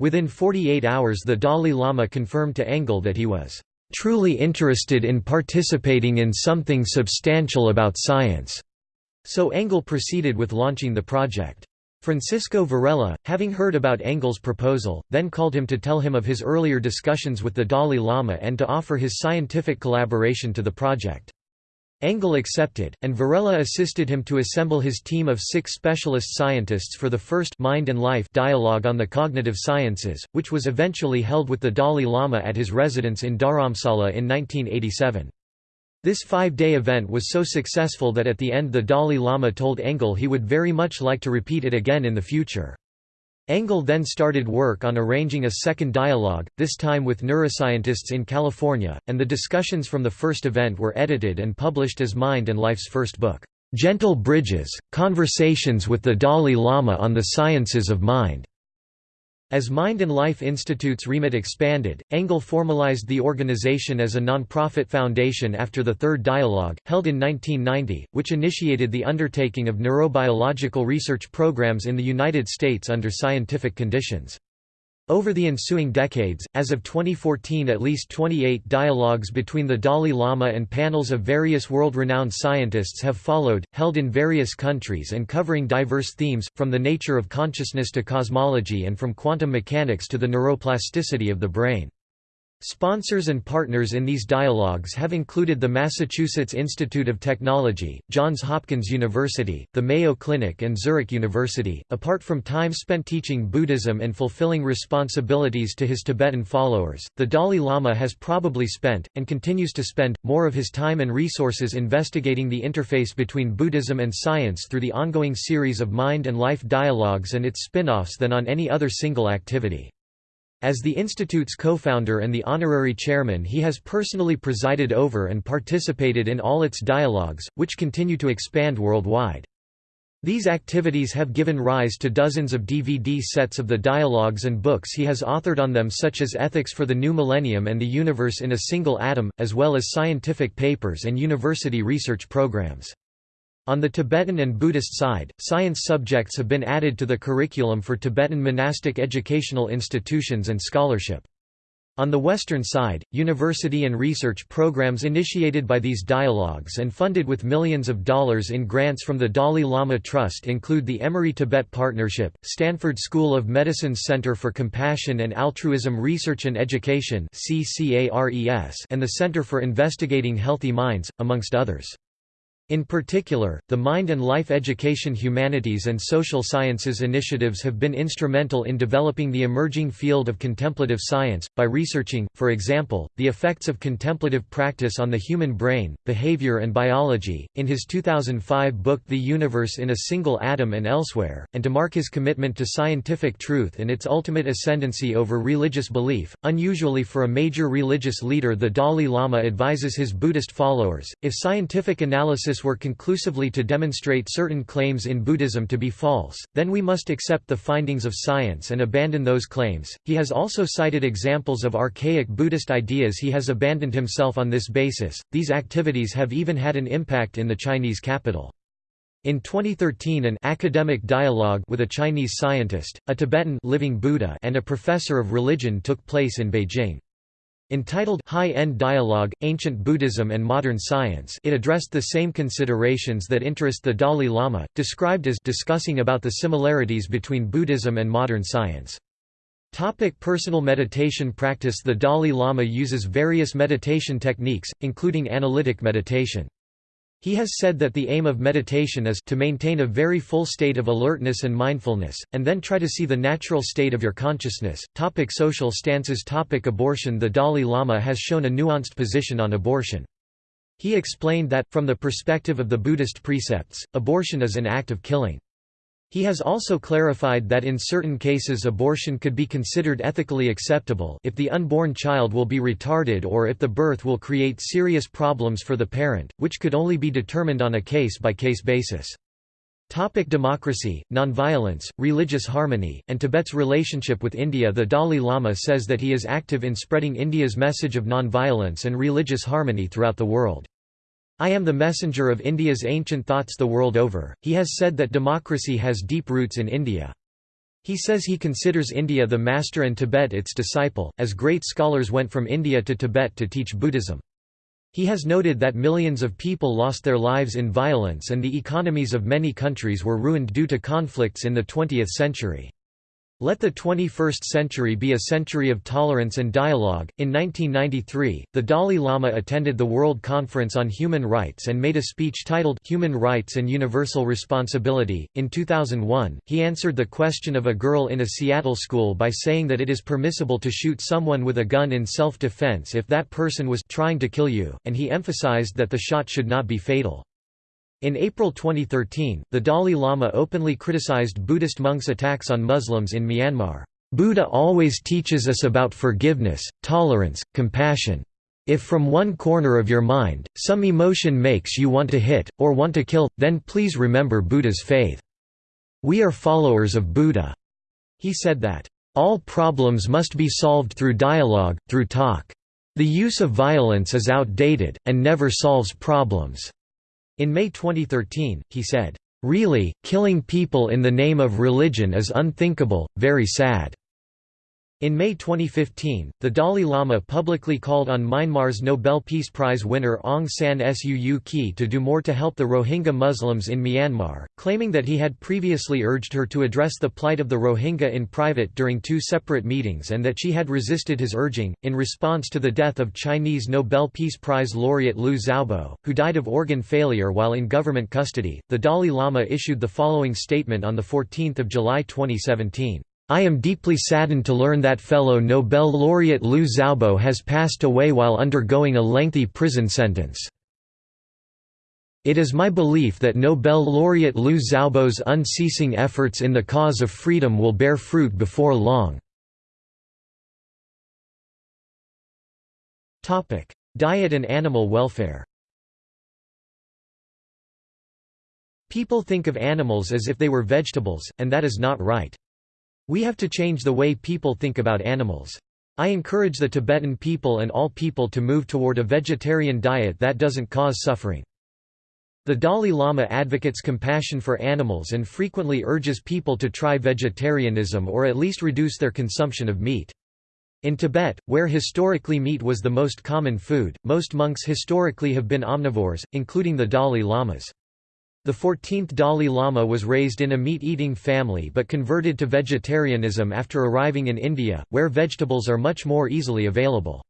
Within 48 hours the Dalai Lama confirmed to Engle that he was truly interested in participating in something substantial about science. So Engle proceeded with launching the project. Francisco Varela, having heard about Engle's proposal, then called him to tell him of his earlier discussions with the Dalai Lama and to offer his scientific collaboration to the project. Engle accepted, and Varela assisted him to assemble his team of six specialist scientists for the first Mind and Life dialogue on the cognitive sciences, which was eventually held with the Dalai Lama at his residence in Dharamsala in 1987. This five-day event was so successful that at the end the Dalai Lama told Engle he would very much like to repeat it again in the future. Engle then started work on arranging a second dialogue, this time with neuroscientists in California, and the discussions from the first event were edited and published as Mind and Life's first book, "'Gentle Bridges – Conversations with the Dalai Lama on the Sciences of Mind'". As Mind and Life Institute's remit expanded, Engle formalized the organization as a non-profit foundation after the Third Dialogue, held in 1990, which initiated the undertaking of neurobiological research programs in the United States under scientific conditions. Over the ensuing decades, as of 2014 at least 28 dialogues between the Dalai Lama and panels of various world-renowned scientists have followed, held in various countries and covering diverse themes, from the nature of consciousness to cosmology and from quantum mechanics to the neuroplasticity of the brain. Sponsors and partners in these dialogues have included the Massachusetts Institute of Technology, Johns Hopkins University, the Mayo Clinic and Zurich University. Apart from time spent teaching Buddhism and fulfilling responsibilities to his Tibetan followers, the Dalai Lama has probably spent, and continues to spend, more of his time and resources investigating the interface between Buddhism and science through the ongoing series of Mind and Life dialogues and its spin-offs than on any other single activity. As the Institute's co-founder and the honorary chairman he has personally presided over and participated in all its dialogues, which continue to expand worldwide. These activities have given rise to dozens of DVD sets of the dialogues and books he has authored on them such as Ethics for the New Millennium and the Universe in a Single Atom, as well as scientific papers and university research programs. On the Tibetan and Buddhist side, science subjects have been added to the curriculum for Tibetan monastic educational institutions and scholarship. On the Western side, university and research programs initiated by these dialogues and funded with millions of dollars in grants from the Dalai Lama Trust include the Emory Tibet Partnership, Stanford School of Medicine's Center for Compassion and Altruism Research and Education and the Center for Investigating Healthy Minds, amongst others. In particular, the Mind and Life Education Humanities and Social Sciences initiatives have been instrumental in developing the emerging field of contemplative science, by researching, for example, the effects of contemplative practice on the human brain, behavior and biology. In his 2005 book The Universe in a Single Atom and Elsewhere, and to mark his commitment to scientific truth and its ultimate ascendancy over religious belief, unusually for a major religious leader the Dalai Lama advises his Buddhist followers, if scientific analysis were conclusively to demonstrate certain claims in Buddhism to be false, then we must accept the findings of science and abandon those claims. He has also cited examples of archaic Buddhist ideas he has abandoned himself on this basis. These activities have even had an impact in the Chinese capital. In 2013 an academic dialogue with a Chinese scientist, a Tibetan living Buddha and a professor of religion took place in Beijing. Entitled High-End Dialogue, Ancient Buddhism and Modern Science it addressed the same considerations that interest the Dalai Lama, described as discussing about the similarities between Buddhism and modern science. Topic personal meditation practice The Dalai Lama uses various meditation techniques, including analytic meditation. He has said that the aim of meditation is to maintain a very full state of alertness and mindfulness, and then try to see the natural state of your consciousness. Topic social stances Topic Abortion The Dalai Lama has shown a nuanced position on abortion. He explained that, from the perspective of the Buddhist precepts, abortion is an act of killing. He has also clarified that in certain cases abortion could be considered ethically acceptable if the unborn child will be retarded or if the birth will create serious problems for the parent, which could only be determined on a case-by-case -case basis. Topic democracy, nonviolence, religious harmony, and Tibet's relationship with India The Dalai Lama says that he is active in spreading India's message of nonviolence and religious harmony throughout the world. I am the messenger of India's ancient thoughts the world over. He has said that democracy has deep roots in India. He says he considers India the master and Tibet its disciple, as great scholars went from India to Tibet to teach Buddhism. He has noted that millions of people lost their lives in violence and the economies of many countries were ruined due to conflicts in the 20th century. Let the 21st century be a century of tolerance and dialogue. In 1993, the Dalai Lama attended the World Conference on Human Rights and made a speech titled Human Rights and Universal Responsibility. In 2001, he answered the question of a girl in a Seattle school by saying that it is permissible to shoot someone with a gun in self defense if that person was trying to kill you, and he emphasized that the shot should not be fatal. In April 2013, the Dalai Lama openly criticized Buddhist monks' attacks on Muslims in Myanmar. Buddha always teaches us about forgiveness, tolerance, compassion. If from one corner of your mind, some emotion makes you want to hit, or want to kill, then please remember Buddha's faith. We are followers of Buddha. He said that, all problems must be solved through dialogue, through talk. The use of violence is outdated, and never solves problems. In May 2013, he said, "...really, killing people in the name of religion is unthinkable, very sad." In May 2015, the Dalai Lama publicly called on Myanmar's Nobel Peace Prize winner Aung San Suu Kyi to do more to help the Rohingya Muslims in Myanmar, claiming that he had previously urged her to address the plight of the Rohingya in private during two separate meetings and that she had resisted his urging. In response to the death of Chinese Nobel Peace Prize laureate Liu Xiaobo, who died of organ failure while in government custody, the Dalai Lama issued the following statement on 14 July 2017. I am deeply saddened to learn that fellow Nobel laureate Liu Xiaobo has passed away while undergoing a lengthy prison sentence. It is my belief that Nobel laureate Liu Xiaobo's unceasing efforts in the cause of freedom will bear fruit before long. Diet and animal welfare People think of animals as if they were vegetables, and that is not right. We have to change the way people think about animals. I encourage the Tibetan people and all people to move toward a vegetarian diet that doesn't cause suffering. The Dalai Lama advocates compassion for animals and frequently urges people to try vegetarianism or at least reduce their consumption of meat. In Tibet, where historically meat was the most common food, most monks historically have been omnivores, including the Dalai Lamas. The 14th Dalai Lama was raised in a meat-eating family but converted to vegetarianism after arriving in India, where vegetables are much more easily available.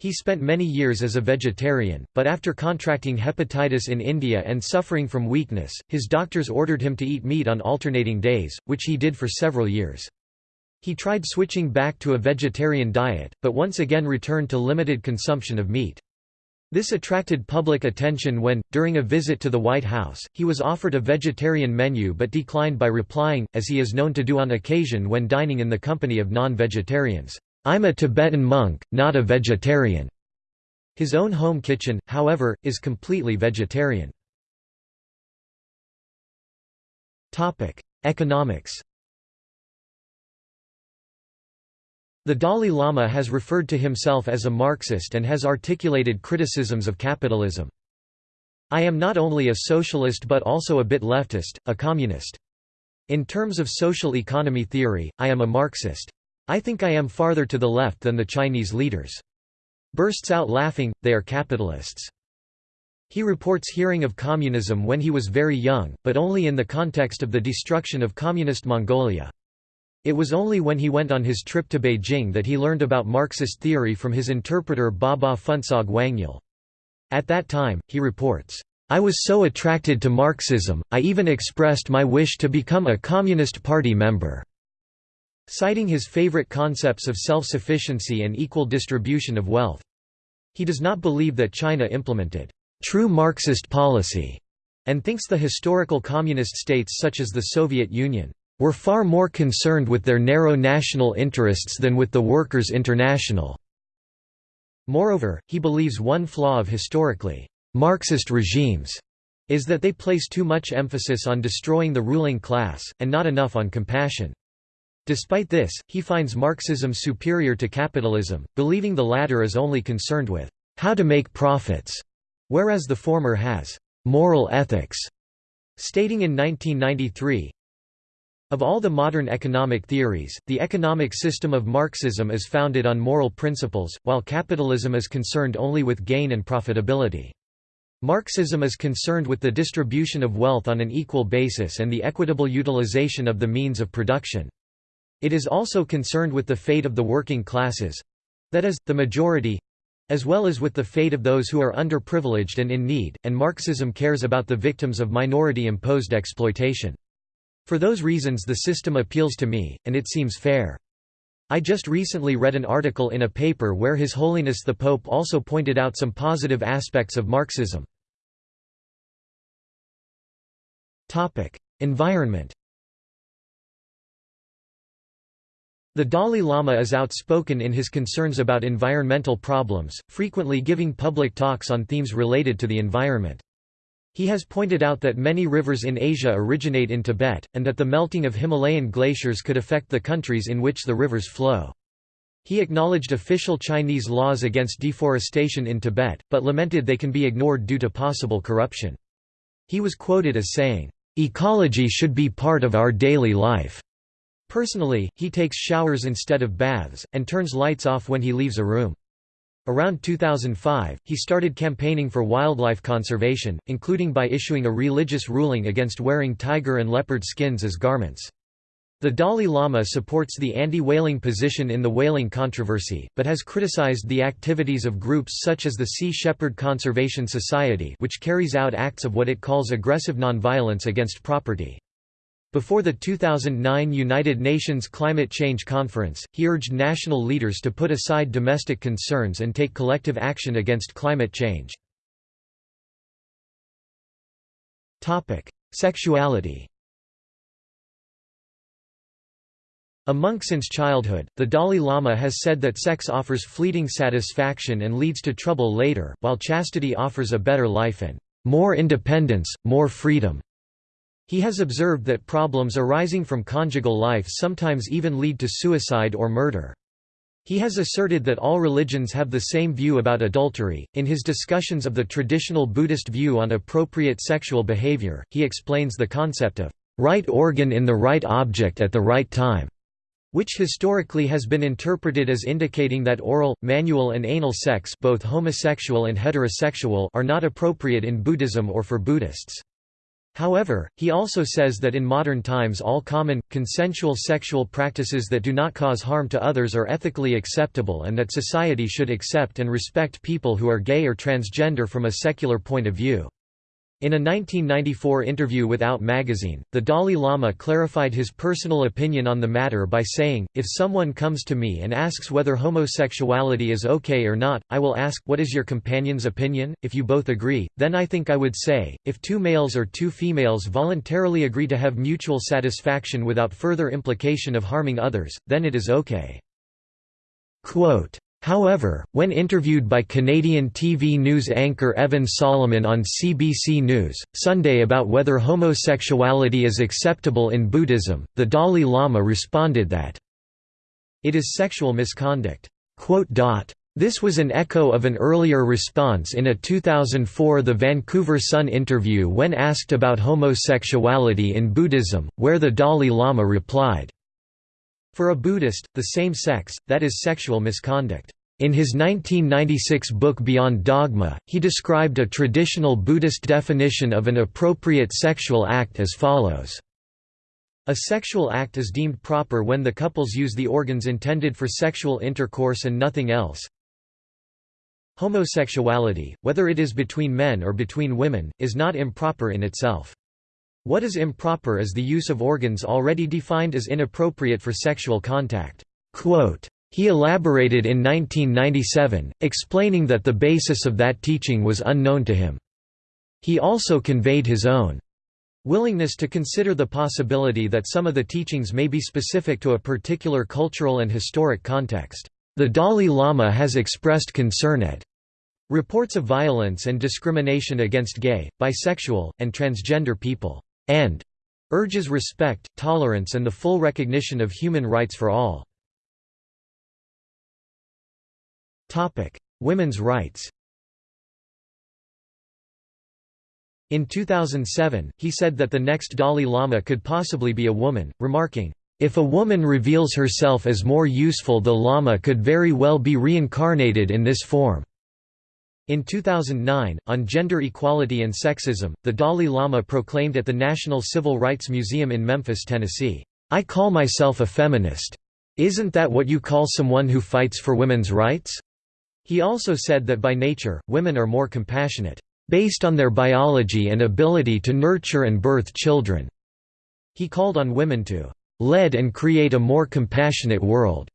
He spent many years as a vegetarian, but after contracting hepatitis in India and suffering from weakness, his doctors ordered him to eat meat on alternating days, which he did for several years. He tried switching back to a vegetarian diet, but once again returned to limited consumption of meat. This attracted public attention when, during a visit to the White House, he was offered a vegetarian menu but declined by replying, as he is known to do on occasion when dining in the company of non-vegetarians, "'I'm a Tibetan monk, not a vegetarian'". His own home kitchen, however, is completely vegetarian. Economics The Dalai Lama has referred to himself as a Marxist and has articulated criticisms of capitalism. I am not only a socialist but also a bit leftist, a communist. In terms of social economy theory, I am a Marxist. I think I am farther to the left than the Chinese leaders. Bursts out laughing, they are capitalists. He reports hearing of communism when he was very young, but only in the context of the destruction of Communist Mongolia. It was only when he went on his trip to Beijing that he learned about Marxist theory from his interpreter Baba Phuntsog Wangyal. At that time, he reports, I was so attracted to Marxism, I even expressed my wish to become a Communist Party member." Citing his favorite concepts of self-sufficiency and equal distribution of wealth. He does not believe that China implemented true Marxist policy, and thinks the historical communist states such as the Soviet Union were far more concerned with their narrow national interests than with the Workers' International. Moreover, he believes one flaw of historically Marxist regimes is that they place too much emphasis on destroying the ruling class, and not enough on compassion. Despite this, he finds Marxism superior to capitalism, believing the latter is only concerned with how to make profits, whereas the former has moral ethics. Stating in 1993, of all the modern economic theories, the economic system of Marxism is founded on moral principles, while capitalism is concerned only with gain and profitability. Marxism is concerned with the distribution of wealth on an equal basis and the equitable utilization of the means of production. It is also concerned with the fate of the working classes—that is, the majority—as well as with the fate of those who are underprivileged and in need, and Marxism cares about the victims of minority-imposed exploitation. For those reasons the system appeals to me, and it seems fair. I just recently read an article in a paper where His Holiness the Pope also pointed out some positive aspects of Marxism. Environment The Dalai Lama is outspoken in his concerns about environmental problems, frequently giving public talks on themes related to the environment. He has pointed out that many rivers in Asia originate in Tibet, and that the melting of Himalayan glaciers could affect the countries in which the rivers flow. He acknowledged official Chinese laws against deforestation in Tibet, but lamented they can be ignored due to possible corruption. He was quoted as saying, "...ecology should be part of our daily life." Personally, he takes showers instead of baths, and turns lights off when he leaves a room. Around 2005, he started campaigning for wildlife conservation, including by issuing a religious ruling against wearing tiger and leopard skins as garments. The Dalai Lama supports the anti-whaling position in the whaling controversy, but has criticized the activities of groups such as the Sea Shepherd Conservation Society which carries out acts of what it calls aggressive nonviolence against property. Before the 2009 United Nations Climate Change Conference, he urged national leaders to put aside domestic concerns and take collective action against climate change. Sexuality A monk since childhood, the Dalai Lama has said that sex offers fleeting satisfaction and leads to trouble later, while chastity offers a better life and more independence, more freedom. He has observed that problems arising from conjugal life sometimes even lead to suicide or murder. He has asserted that all religions have the same view about adultery. In his discussions of the traditional Buddhist view on appropriate sexual behavior, he explains the concept of right organ in the right object at the right time, which historically has been interpreted as indicating that oral, manual and anal sex both homosexual and heterosexual are not appropriate in Buddhism or for Buddhists. However, he also says that in modern times all common, consensual sexual practices that do not cause harm to others are ethically acceptable and that society should accept and respect people who are gay or transgender from a secular point of view. In a 1994 interview with Out magazine, the Dalai Lama clarified his personal opinion on the matter by saying, If someone comes to me and asks whether homosexuality is okay or not, I will ask, what is your companion's opinion? If you both agree, then I think I would say, if two males or two females voluntarily agree to have mutual satisfaction without further implication of harming others, then it is okay. Quote, However, when interviewed by Canadian TV news anchor Evan Solomon on CBC News, Sunday about whether homosexuality is acceptable in Buddhism, the Dalai Lama responded that, it is sexual misconduct. This was an echo of an earlier response in a 2004 The Vancouver Sun interview when asked about homosexuality in Buddhism, where the Dalai Lama replied, for a Buddhist, the same sex, that is sexual misconduct. In his 1996 book Beyond Dogma, he described a traditional Buddhist definition of an appropriate sexual act as follows. A sexual act is deemed proper when the couples use the organs intended for sexual intercourse and nothing else. Homosexuality, whether it is between men or between women, is not improper in itself. What is improper is the use of organs already defined as inappropriate for sexual contact." Quote, he elaborated in 1997, explaining that the basis of that teaching was unknown to him. He also conveyed his own willingness to consider the possibility that some of the teachings may be specific to a particular cultural and historic context. The Dalai Lama has expressed concern at reports of violence and discrimination against gay, bisexual, and transgender people and urges respect, tolerance and the full recognition of human rights for all. Women's rights In 2007, he said that the next Dalai Lama could possibly be a woman, remarking, if a woman reveals herself as more useful the Lama could very well be reincarnated in this form. In 2009, on gender equality and sexism, the Dalai Lama proclaimed at the National Civil Rights Museum in Memphis, Tennessee, "'I call myself a feminist. Isn't that what you call someone who fights for women's rights?' He also said that by nature, women are more compassionate, based on their biology and ability to nurture and birth children. He called on women to lead and create a more compassionate world.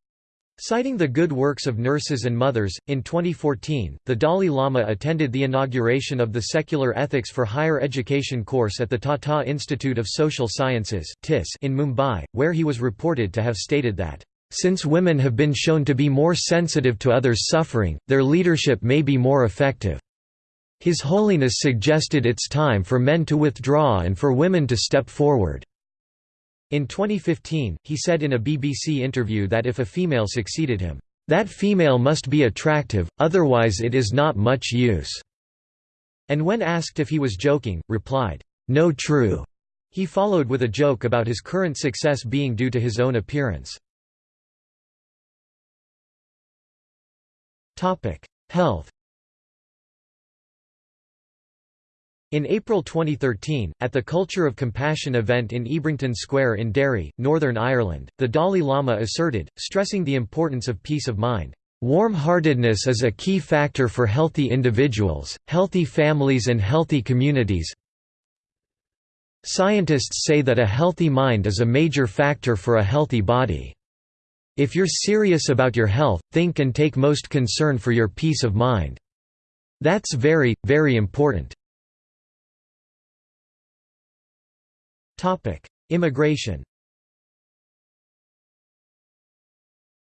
Citing the good works of nurses and mothers, in 2014, the Dalai Lama attended the inauguration of the Secular Ethics for Higher Education course at the Tata Institute of Social Sciences in Mumbai, where he was reported to have stated that, "...since women have been shown to be more sensitive to others' suffering, their leadership may be more effective." His Holiness suggested it's time for men to withdraw and for women to step forward. In 2015, he said in a BBC interview that if a female succeeded him, "...that female must be attractive, otherwise it is not much use." And when asked if he was joking, replied, "No true." He followed with a joke about his current success being due to his own appearance. Health In April 2013, at the Culture of Compassion event in Ebrington Square in Derry, Northern Ireland, the Dalai Lama asserted, stressing the importance of peace of mind, "...warm-heartedness is a key factor for healthy individuals, healthy families and healthy communities Scientists say that a healthy mind is a major factor for a healthy body. If you're serious about your health, think and take most concern for your peace of mind. That's very, very important." Immigration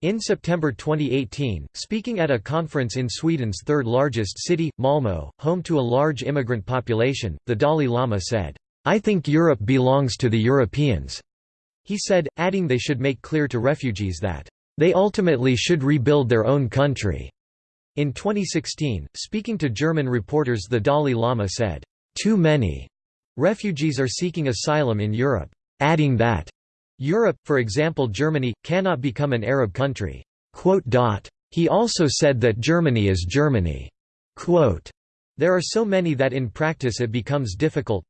In September 2018, speaking at a conference in Sweden's third-largest city, Malmö, home to a large immigrant population, the Dalai Lama said, "'I think Europe belongs to the Europeans'." He said, adding they should make clear to refugees that, "'they ultimately should rebuild their own country'." In 2016, speaking to German reporters the Dalai Lama said, "'Too many' Refugees are seeking asylum in Europe, adding that Europe, for example Germany, cannot become an Arab country. He also said that Germany is Germany. There are so many that in practice it becomes difficult.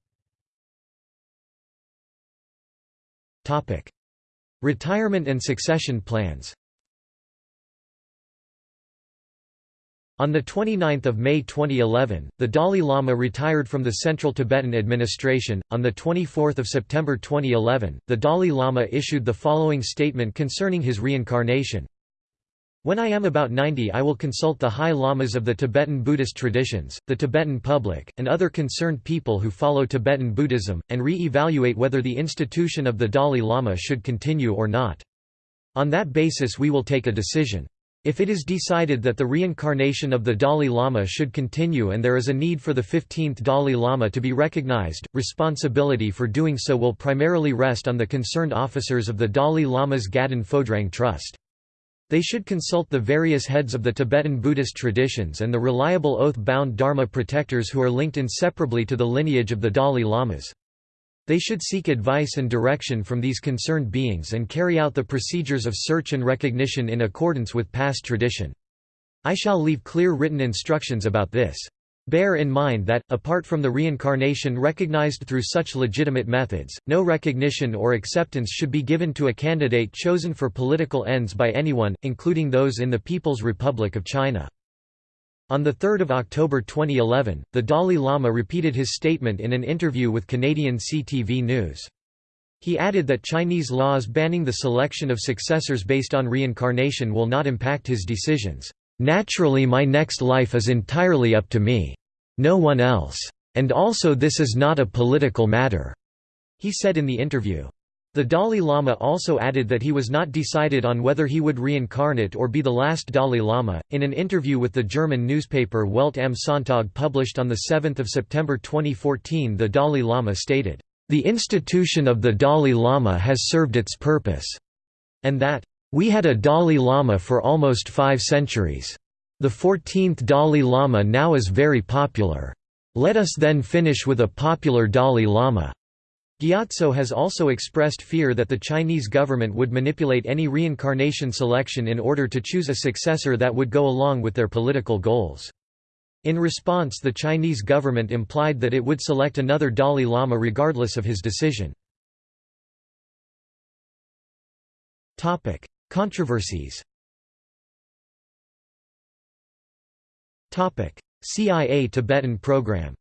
Retirement and succession plans On 29 May 2011, the Dalai Lama retired from the Central Tibetan Administration. On 24 September 2011, the Dalai Lama issued the following statement concerning his reincarnation. When I am about 90 I will consult the high lamas of the Tibetan Buddhist traditions, the Tibetan public, and other concerned people who follow Tibetan Buddhism, and re-evaluate whether the institution of the Dalai Lama should continue or not. On that basis we will take a decision. If it is decided that the reincarnation of the Dalai Lama should continue and there is a need for the 15th Dalai Lama to be recognized, responsibility for doing so will primarily rest on the concerned officers of the Dalai Lama's Gaden Phodrang Trust. They should consult the various heads of the Tibetan Buddhist traditions and the reliable oath-bound Dharma protectors who are linked inseparably to the lineage of the Dalai Lamas. They should seek advice and direction from these concerned beings and carry out the procedures of search and recognition in accordance with past tradition. I shall leave clear written instructions about this. Bear in mind that, apart from the reincarnation recognized through such legitimate methods, no recognition or acceptance should be given to a candidate chosen for political ends by anyone, including those in the People's Republic of China. On 3 October 2011, the Dalai Lama repeated his statement in an interview with Canadian CTV News. He added that Chinese laws banning the selection of successors based on reincarnation will not impact his decisions. Naturally my next life is entirely up to me. No one else. And also this is not a political matter," he said in the interview. The Dalai Lama also added that he was not decided on whether he would reincarnate or be the last Dalai Lama. In an interview with the German newspaper Welt am Sonntag published on 7 September 2014, the Dalai Lama stated, The institution of the Dalai Lama has served its purpose, and that, We had a Dalai Lama for almost five centuries. The 14th Dalai Lama now is very popular. Let us then finish with a popular Dalai Lama. Gyatso has also expressed fear that the Chinese government would manipulate any reincarnation selection in order to choose a successor that would go along with their political goals. In response the Chinese government implied that it would select another Dalai Lama regardless of his decision. Controversies CIA Tibetan program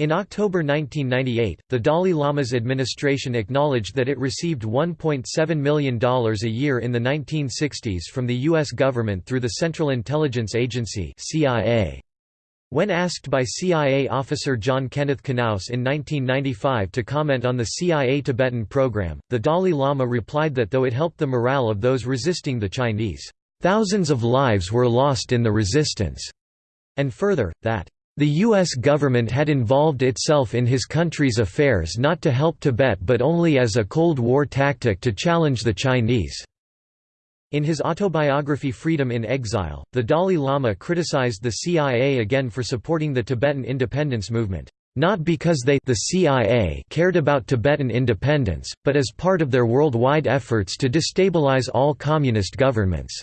In October 1998, the Dalai Lama's administration acknowledged that it received $1.7 million a year in the 1960s from the U.S. government through the Central Intelligence Agency CIA. When asked by CIA officer John Kenneth Knauss in 1995 to comment on the CIA Tibetan program, the Dalai Lama replied that though it helped the morale of those resisting the Chinese, "...thousands of lives were lost in the resistance," and further, that the U.S. government had involved itself in his country's affairs not to help Tibet but only as a Cold War tactic to challenge the Chinese. In his autobiography Freedom in Exile, the Dalai Lama criticized the CIA again for supporting the Tibetan independence movement. not because they the CIA cared about Tibetan independence, but as part of their worldwide efforts to destabilize all communist governments.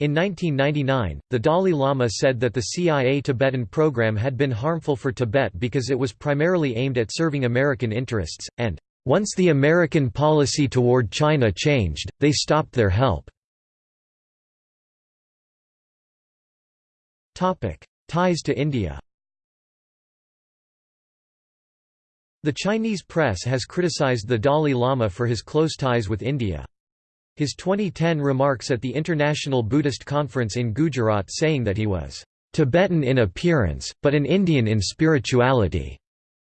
In 1999, the Dalai Lama said that the CIA Tibetan program had been harmful for Tibet because it was primarily aimed at serving American interests, and, "...once the American policy toward China changed, they stopped their help." Ties to India The Chinese press has criticized the Dalai Lama for his close ties with India. His 2010 remarks at the International Buddhist Conference in Gujarat saying that he was Tibetan in appearance, but an Indian in spirituality,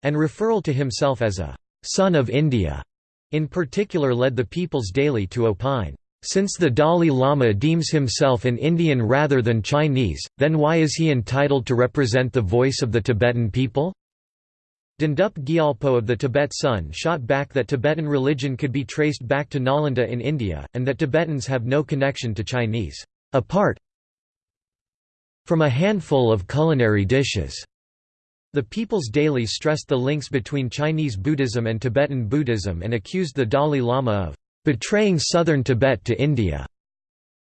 and referral to himself as a son of India, in particular led the People's Daily to opine, since the Dalai Lama deems himself an Indian rather than Chinese, then why is he entitled to represent the voice of the Tibetan people? Dhundup Gyalpo of the Tibet Sun shot back that Tibetan religion could be traced back to Nalanda in India, and that Tibetans have no connection to Chinese, apart from a handful of culinary dishes. The People's Daily stressed the links between Chinese Buddhism and Tibetan Buddhism and accused the Dalai Lama of betraying southern Tibet to India.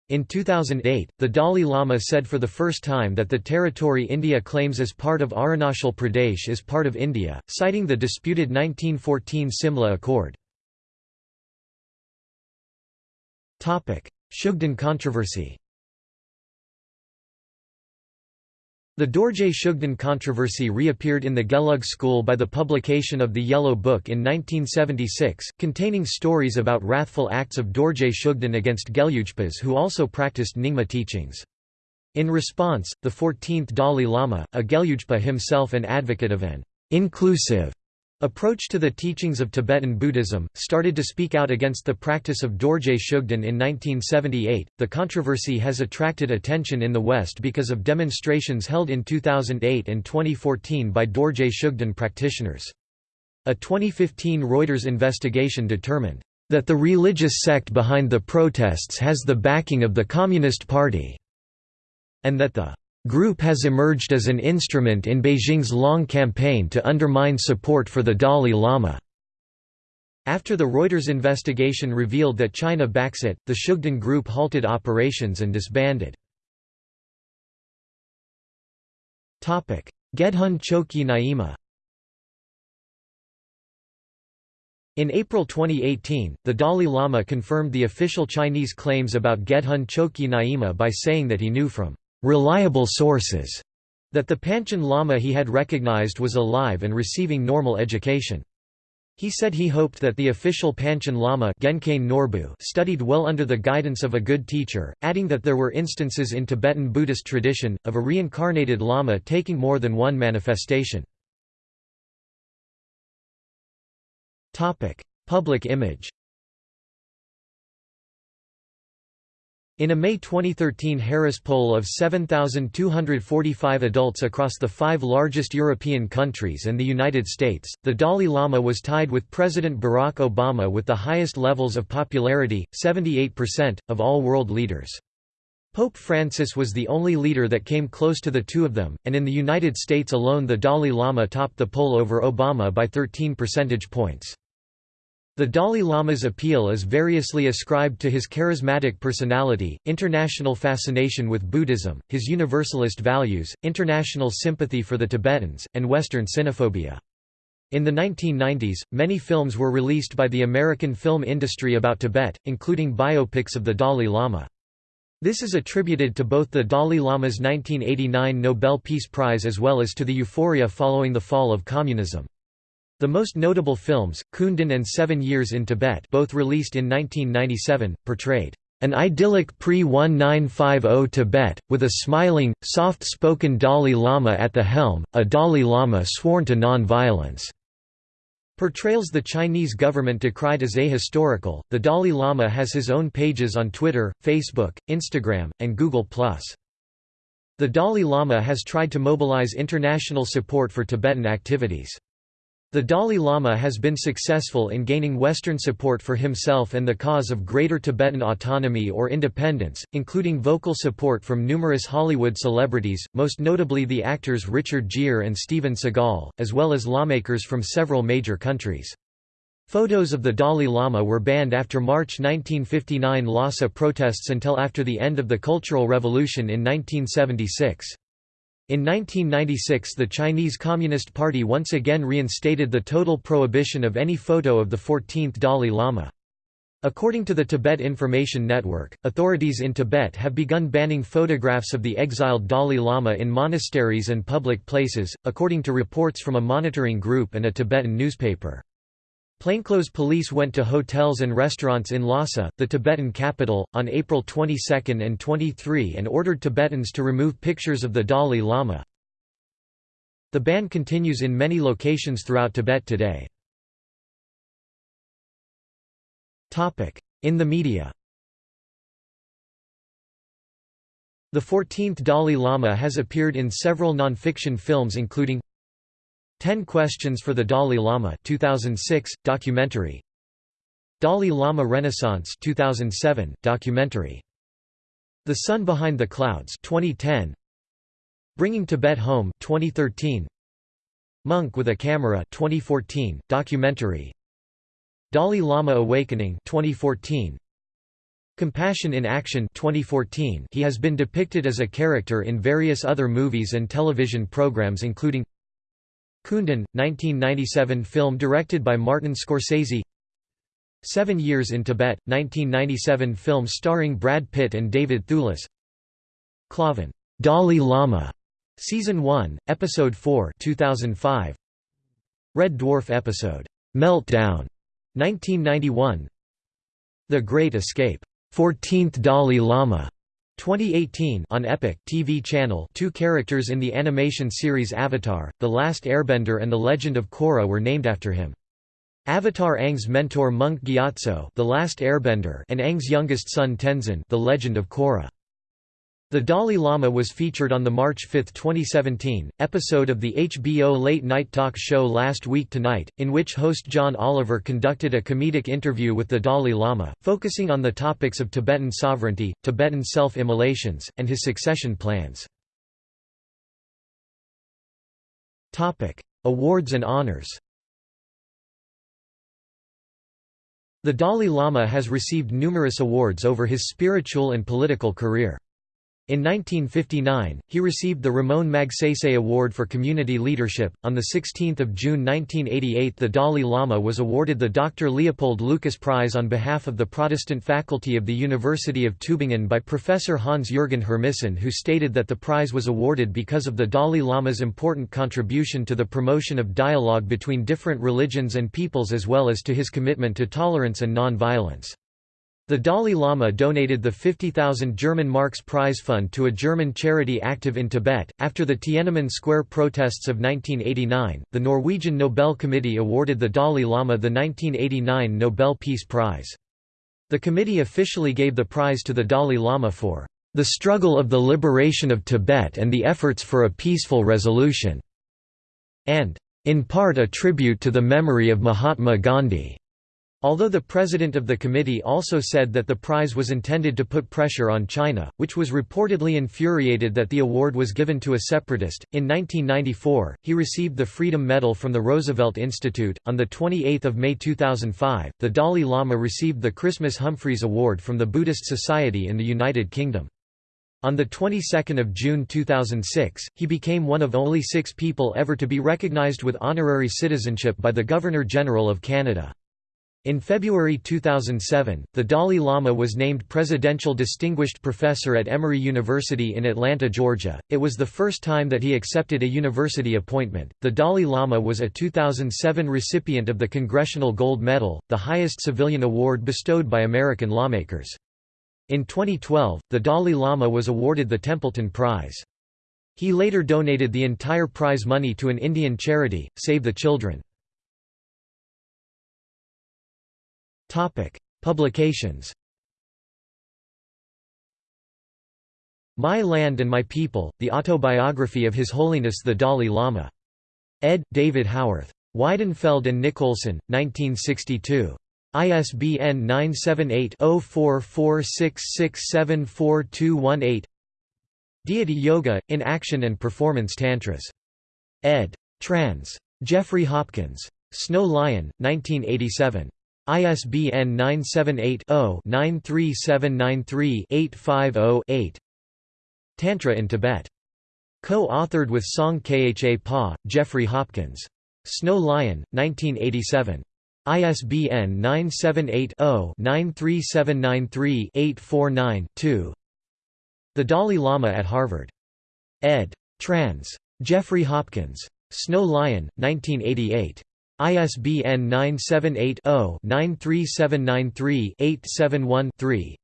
In 2008, the Dalai Lama said for the first time that the territory India claims as part of Arunachal Pradesh is part of India, citing the disputed 1914 Simla Accord. Shugden controversy The Dorje Shugden controversy reappeared in the Gelug school by the publication of the Yellow Book in 1976, containing stories about wrathful acts of Dorje Shugden against Gelugpas who also practiced Nyingma teachings. In response, the 14th Dalai Lama, a Gelugpa himself and advocate of an inclusive approach to the teachings of Tibetan Buddhism, started to speak out against the practice of Dorje Shugden in 1978. The controversy has attracted attention in the West because of demonstrations held in 2008 and 2014 by Dorje Shugden practitioners. A 2015 Reuters investigation determined that the religious sect behind the protests has the backing of the Communist Party, and that the group has emerged as an instrument in Beijing's long campaign to undermine support for the Dalai Lama. After the Reuters investigation revealed that China backs it, the Shugden group halted operations and disbanded. Gedhun Choekyi Nyima In April 2018, the Dalai Lama confirmed the official Chinese claims about Gedhun Choekyi Nyima by saying that he knew from reliable sources that the Panchen Lama he had recognized was alive and receiving normal education. He said he hoped that the official Panchen Lama Norbu studied well under the guidance of a good teacher, adding that there were instances in Tibetan Buddhist tradition, of a reincarnated Lama taking more than one manifestation. Public image In a May 2013 Harris poll of 7,245 adults across the five largest European countries and the United States, the Dalai Lama was tied with President Barack Obama with the highest levels of popularity, 78%, of all world leaders. Pope Francis was the only leader that came close to the two of them, and in the United States alone the Dalai Lama topped the poll over Obama by 13 percentage points. The Dalai Lama's appeal is variously ascribed to his charismatic personality, international fascination with Buddhism, his universalist values, international sympathy for the Tibetans, and Western xenophobia. In the 1990s, many films were released by the American film industry about Tibet, including biopics of the Dalai Lama. This is attributed to both the Dalai Lama's 1989 Nobel Peace Prize as well as to the euphoria following the fall of communism. The most notable films, Kundun and Seven Years in Tibet both released in 1997, portrayed an idyllic pre-1950 Tibet, with a smiling, soft-spoken Dalai Lama at the helm, a Dalai Lama sworn to non-violence. Portrayals the Chinese government decried as ahistorical. The Dalai Lama has his own pages on Twitter, Facebook, Instagram, and Google+. The Dalai Lama has tried to mobilize international support for Tibetan activities. The Dalai Lama has been successful in gaining Western support for himself and the cause of Greater Tibetan autonomy or independence, including vocal support from numerous Hollywood celebrities, most notably the actors Richard Gere and Steven Seagal, as well as lawmakers from several major countries. Photos of the Dalai Lama were banned after March 1959 Lhasa protests until after the end of the Cultural Revolution in 1976. In 1996 the Chinese Communist Party once again reinstated the total prohibition of any photo of the 14th Dalai Lama. According to the Tibet Information Network, authorities in Tibet have begun banning photographs of the exiled Dalai Lama in monasteries and public places, according to reports from a monitoring group and a Tibetan newspaper. Plainclothes police went to hotels and restaurants in Lhasa, the Tibetan capital, on April 22 and 23 and ordered Tibetans to remove pictures of the Dalai Lama. The ban continues in many locations throughout Tibet today. In the media The 14th Dalai Lama has appeared in several non-fiction films including 10 Questions for the Dalai Lama 2006, documentary. Dalai Lama Renaissance 2007, documentary. The Sun Behind the Clouds 2010, Bringing Tibet Home 2013, Monk with a Camera 2014, documentary. Dalai Lama Awakening 2014, Compassion in Action 2014 He has been depicted as a character in various other movies and television programs including Kundun, 1997 film directed by Martin Scorsese. Seven Years in Tibet, 1997 film starring Brad Pitt and David Thewlis. Klovn, Dalai Lama, Season 1, Episode 4 2005. Red Dwarf episode, Meltdown, 1991 The Great Escape, 14th Dalai Lama, 2018 on Epic TV channel two characters in the animation series Avatar, The Last Airbender and The Legend of Korra were named after him. Avatar Aang's mentor monk Gyatso The Last Airbender and Aang's youngest son Tenzin The Legend of Korra. The Dalai Lama was featured on the March 5, 2017, episode of the HBO late-night talk show Last Week Tonight, in which host John Oliver conducted a comedic interview with the Dalai Lama, focusing on the topics of Tibetan sovereignty, Tibetan self-immolations, and his succession plans. Awards and honors The Dalai Lama has received numerous awards over his spiritual and political career. In 1959, he received the Ramon Magsaysay Award for Community Leadership. On 16 June 1988, the Dalai Lama was awarded the Dr. Leopold Lucas Prize on behalf of the Protestant faculty of the University of Tübingen by Professor Hans-Jürgen Hermisson who stated that the prize was awarded because of the Dalai Lama's important contribution to the promotion of dialogue between different religions and peoples as well as to his commitment to tolerance and non-violence. The Dalai Lama donated the 50,000 German marks prize fund to a German charity active in Tibet. After the Tiananmen Square protests of 1989, the Norwegian Nobel Committee awarded the Dalai Lama the 1989 Nobel Peace Prize. The committee officially gave the prize to the Dalai Lama for the struggle of the liberation of Tibet and the efforts for a peaceful resolution, and in part a tribute to the memory of Mahatma Gandhi. Although the president of the committee also said that the prize was intended to put pressure on China, which was reportedly infuriated that the award was given to a separatist, in 1994, he received the Freedom Medal from the Roosevelt Institute. On 28 May 2005, the Dalai Lama received the Christmas Humphreys Award from the Buddhist Society in the United Kingdom. On the 22nd of June 2006, he became one of only six people ever to be recognized with honorary citizenship by the Governor-General of Canada. In February 2007, the Dalai Lama was named Presidential Distinguished Professor at Emory University in Atlanta, Georgia. It was the first time that he accepted a university appointment. The Dalai Lama was a 2007 recipient of the Congressional Gold Medal, the highest civilian award bestowed by American lawmakers. In 2012, the Dalai Lama was awarded the Templeton Prize. He later donated the entire prize money to an Indian charity, Save the Children. Topic: Publications. My Land and My People: The Autobiography of His Holiness the Dalai Lama. Ed. David Howarth. Weidenfeld and Nicolson, 1962. ISBN 978-0446674218 Deity Yoga, in Action and Performance Tantras. ed. Trans. Jeffrey Hopkins. Snow Lion, 1987. ISBN 978-0-93793-850-8 Tantra in Tibet. Co-authored with Song Kha Pa, Jeffrey Hopkins. Snow Lion, 1987. ISBN 978-0-93793-849-2 The Dalai Lama at Harvard. ed. Trans. Jeffrey Hopkins. Snow Lion, 1988. ISBN 978-0-93793-871-3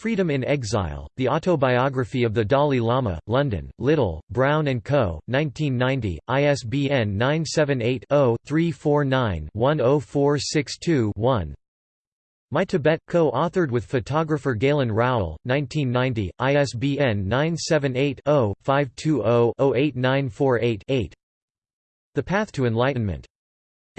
Freedom in Exile, The Autobiography of the Dalai Lama, London, Little, Brown & Co., 1990, ISBN 978-0-349-10462-1 My Tibet, co-authored with photographer Galen Rowell, 1990, ISBN 978-0-520-08948-8 The Path to Enlightenment.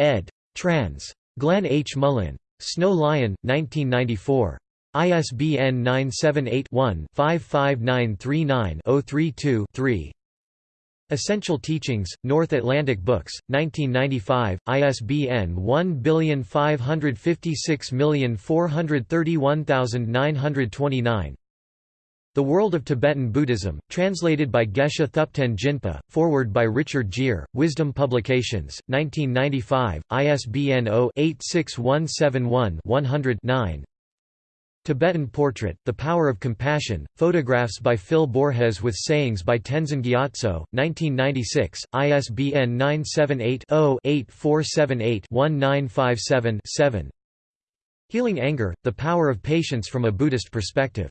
Ed. Trans. Glenn H. Mullin. Snow Lion, 1994. ISBN 978-1-55939-032-3 Essential Teachings, North Atlantic Books, 1995, ISBN 1556431929 The World of Tibetan Buddhism, translated by Geshe Thupten Jinpa, forward by Richard Gere, Wisdom Publications, 1995, ISBN 0-86171-100-9 Tibetan Portrait, The Power of Compassion, photographs by Phil Borges with sayings by Tenzin Gyatso, 1996, ISBN 978-0-8478-1957-7 Healing Anger, The Power of Patience from a Buddhist Perspective.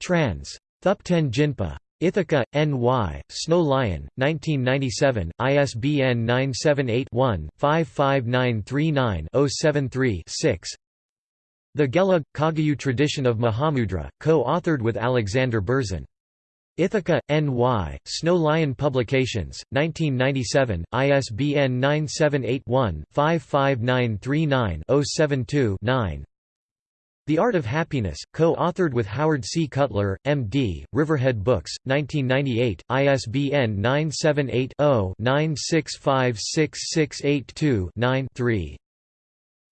Trans. Thupten Jinpa. Ithaca, N.Y., Snow Lion, 1997, ISBN 978 one 55939 073 6 the Gelug, Kagyu tradition of Mahamudra, co-authored with Alexander Berzin. Ithaca, N.Y., Snow Lion Publications, 1997, ISBN 978-1-55939-072-9 The Art of Happiness, co-authored with Howard C. Cutler, M.D., Riverhead Books, 1998, ISBN 978 0 9656682 9 3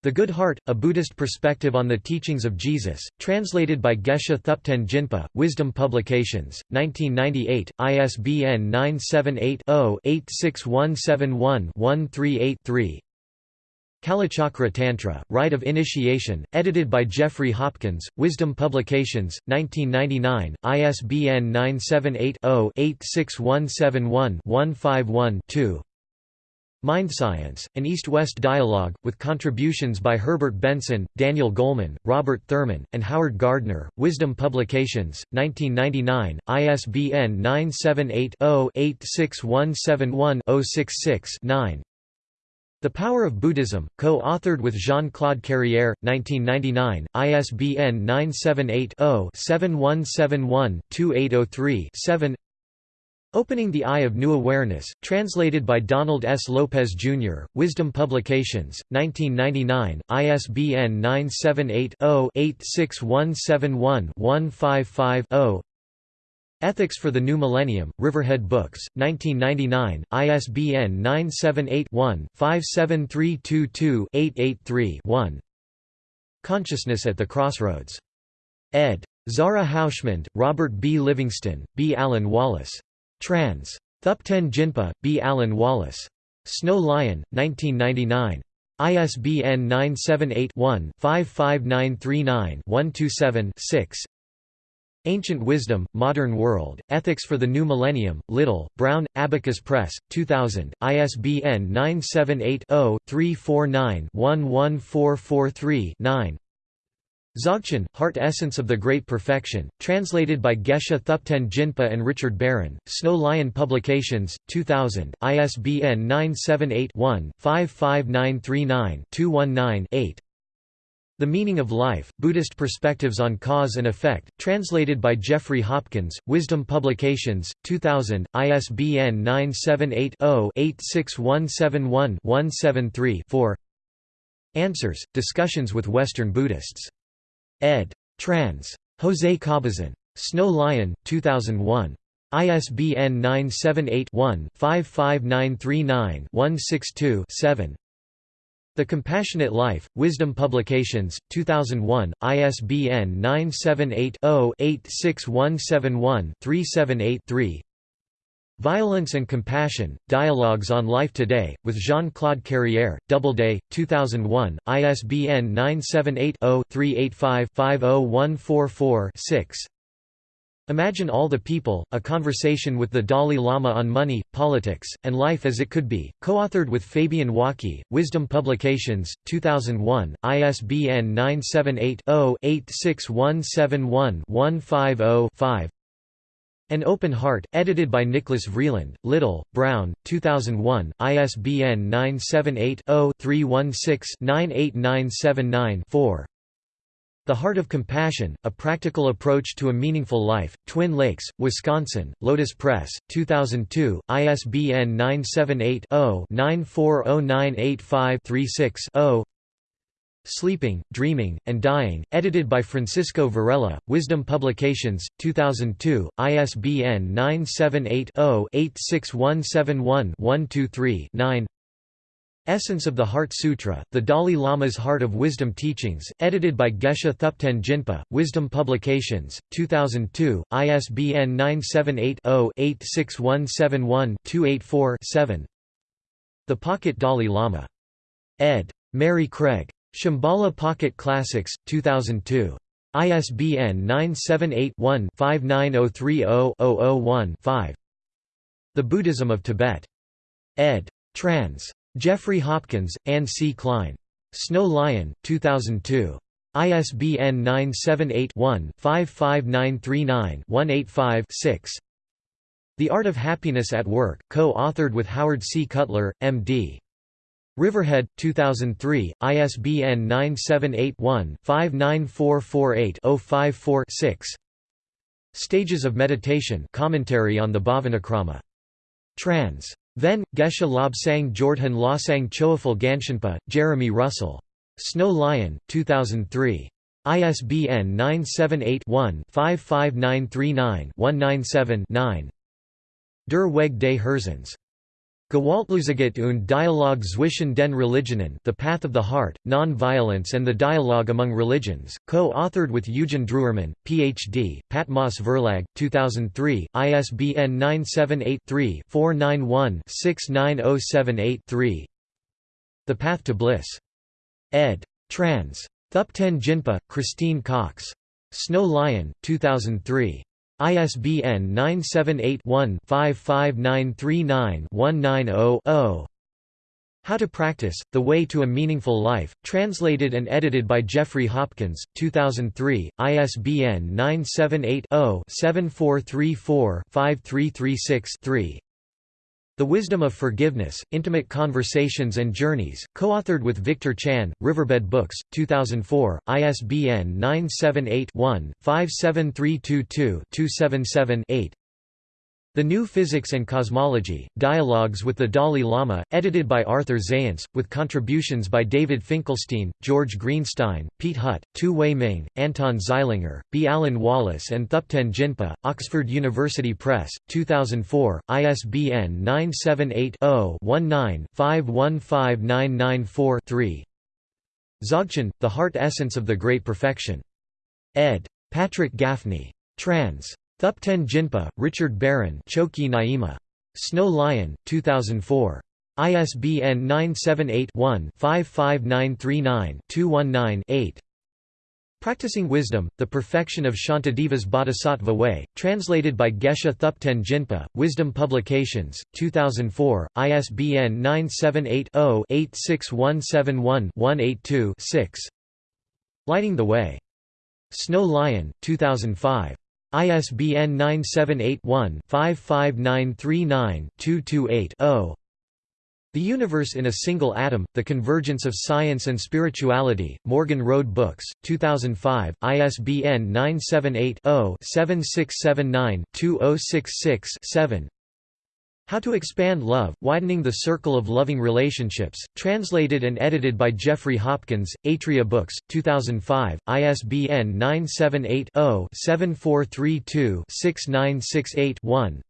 the Good Heart, A Buddhist Perspective on the Teachings of Jesus, translated by Geshe Thupten Jinpa, Wisdom Publications, 1998, ISBN 978-0-86171-138-3 Kalachakra Tantra, Rite of Initiation, edited by Jeffrey Hopkins, Wisdom Publications, 1999, ISBN 978 0 86171 151 2 Mind Science, an East-West dialogue, with contributions by Herbert Benson, Daniel Goleman, Robert Thurman, and Howard Gardner, Wisdom Publications, 1999, ISBN 978-0-86171-066-9 The Power of Buddhism, co-authored with Jean-Claude Carrière, 1999, ISBN 978 0 7171 2803 7 Opening the Eye of New Awareness, translated by Donald S. Lopez, Jr., Wisdom Publications, 1999, ISBN 978-0-86171-155-0 Ethics for the New Millennium, Riverhead Books, 1999, ISBN 978-1-57322-883-1 Consciousness at the Crossroads. ed. Zara Houshmand, Robert B. Livingston, B. Alan Wallace. Trans. Thupten Jinpa, B. Alan Wallace. Snow Lion, 1999. ISBN 978-1-55939-127-6 Ancient Wisdom, Modern World, Ethics for the New Millennium, Little, Brown, Abacus Press, 2000, ISBN 978 0 349 11443 9 Dzogchen, Heart Essence of the Great Perfection, translated by Geshe Thupten Jinpa and Richard Barron, Snow Lion Publications, 2000, ISBN 978-1-55939-219-8 The Meaning of Life, Buddhist Perspectives on Cause and Effect, translated by Jeffrey Hopkins, Wisdom Publications, 2000, ISBN 978-0-86171-173-4 Answers, Discussions with Western Buddhists. ed. Trans. Jose Cabezon. Snow Lion, 2001. ISBN 978 one 55939 162 7 the Compassionate Life, Wisdom Publications, 2001, ISBN 978-0-86171-378-3 Violence and Compassion, Dialogues on Life Today, with Jean-Claude Carrière, Doubleday, 2001, ISBN 978-0-385-50144-6 Imagine All the People, A Conversation with the Dalai Lama on Money, Politics, and Life as It Could Be, co-authored with Fabien Ouaki, Wisdom Publications, 2001, ISBN 978-0-86171-150-5 An Open Heart, edited by Nicholas Vreeland, Little, Brown, 2001, ISBN 978 0 316 98979 4 the Heart of Compassion, A Practical Approach to a Meaningful Life, Twin Lakes, Wisconsin, Lotus Press, 2002, ISBN 978-0-940985-36-0 Sleeping, Dreaming, and Dying, edited by Francisco Varela, Wisdom Publications, 2002, ISBN 978 0 86171 123 9 Essence of the Heart Sutra, The Dalai Lama's Heart of Wisdom Teachings, edited by Geshe Thupten Jinpa, Wisdom Publications, 2002, ISBN 978-0-86171-284-7 The Pocket Dalai Lama. ed. Mary Craig. Shambhala Pocket Classics, 2002. ISBN 978-1-59030-001-5 The Buddhism of Tibet. ed. Trans. Jeffrey Hopkins, Anne C. Klein. Snow Lion, 2002. ISBN 978-1-55939-185-6 The Art of Happiness at Work, co-authored with Howard C. Cutler, M.D. Riverhead, 2003, ISBN 978-1-59448-054-6 Stages of Meditation commentary on the Bhavanakrama. Trans. Then, Geshe Lobsang Jordhen Losang Choephel Ganchenpa, Jeremy Russell. Snow Lion, 2003. ISBN 978-1-55939-197-9 Der Weg des Herzens. Gewaltlosigkeit und Dialog zwischen den Religionen The Path of the Heart, Non-Violence and the Dialogue Among Religions, co-authored with Eugen Drewermann, Ph.D., Patmos Verlag, 2003, ISBN 978-3-491-69078-3 The Path to Bliss. ed. Trans. Thupten Jinpa, Christine Cox. Snow Lion, 2003. ISBN 978-1-55939-190-0 How to Practice, The Way to a Meaningful Life, translated and edited by Jeffrey Hopkins, 2003, ISBN 978 0 7434 5336 3 the Wisdom of Forgiveness, Intimate Conversations and Journeys, co-authored with Victor Chan, Riverhead Books, 2004, ISBN 978-1-57322-277-8 the New Physics and Cosmology, Dialogues with the Dalai Lama, edited by Arthur Zajonc, with contributions by David Finkelstein, George Greenstein, Piet Hut, Tu Wei Ming, Anton Zeilinger, B. Alan Wallace and Thupten Jinpa, Oxford University Press, 2004, ISBN 978 0 19 515994 3 Dzogchen, The Heart Essence of the Great Perfection. ed. Patrick Gaffney. Trans. Thupten Jinpa, Richard Barron Chokyi Nyima. Snow Lion, 2004. ISBN 978-1-55939-219-8 Practicing Wisdom, The Perfection of Shantideva's Bodhisattva Way, translated by Geshe Thupten Jinpa, Wisdom Publications, 2004, ISBN 978-0-86171-182-6 Lighting the Way. Snow Lion, 2005. ISBN 978-1-55939-228-0 The Universe in a Single Atom, The Convergence of Science and Spirituality, Morgan Road Books, 2005, ISBN 978-0-7679-2066-7 How to Expand Love, Widening the Circle of Loving Relationships, translated and edited by Jeffrey Hopkins, Atria Books, 2005, ISBN 978 0 7432 6968 1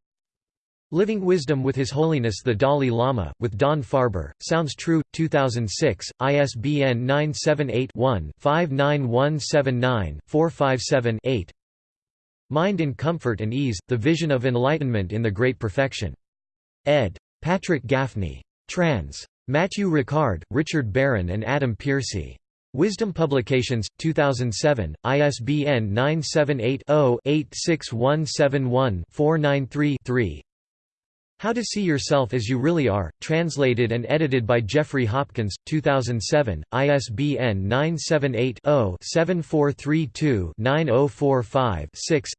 Living Wisdom with His Holiness the Dalai Lama, with Don Farber, Sounds True, 2006, ISBN 978-1-59179-457-8 Mind in Comfort and Ease, The Vision of Enlightenment in the Great Perfection. Ed. Patrick Gaffney. Trans. Matthieu Ricard, Richard Barron and Adam Pearcey. Wisdom Publications, 2007, ISBN 978 0 86171 493 3 how to See Yourself as You Really Are, translated and edited by Jeffrey Hopkins, 2007, ISBN 978-0-7432-9045-6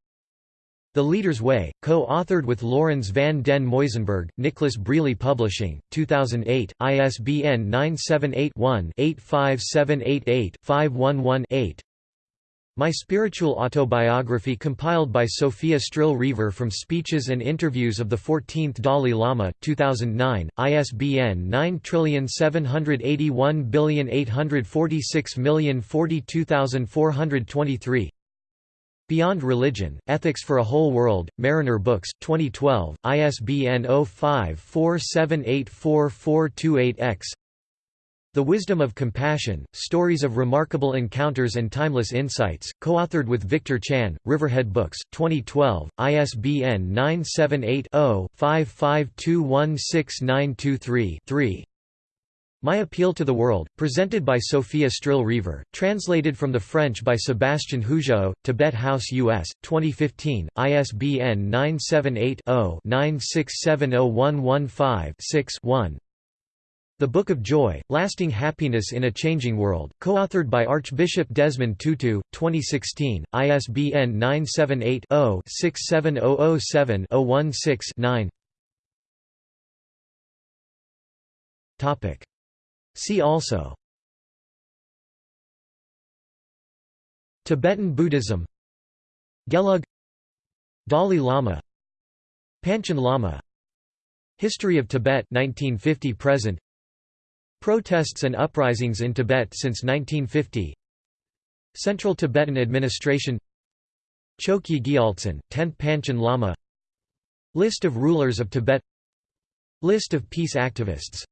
The Leader's Way, co-authored with Laurens van den Muyzenberg, Nicholas Brealey Publishing, 2008, ISBN 978 one 85788 511 8 my Spiritual Autobiography compiled by Sofia Stril-Rever from speeches and interviews of the 14th Dalai Lama, 2009, ISBN 9781846042423 Beyond Religion, Ethics for a Whole World, Mariner Books, 2012, ISBN 0547844428-X the Wisdom of Compassion, Stories of Remarkable Encounters and Timeless Insights, co-authored with Victor Chan, Riverhead Books, 2012, ISBN 978-0-5521692-3 My Appeal to the World, presented by Sofia Stril-Rever, translated from the French by Sébastien Hougeot, Tibet House US, 2015, ISBN 978 0 9670115 6 1 the Book of Joy, Lasting Happiness in a Changing World, co-authored by Archbishop Desmond Tutu, 2016, ISBN 978-0-67007-016-9 See also. Tibetan Buddhism. Gelug. Dalai Lama. Panchen Lama. History of Tibet 1950 present. Protests and uprisings in Tibet since 1950 Central Tibetan Administration. Chokyi Gyaltsen, 10th Panchen Lama. List of rulers of Tibet. List of peace activists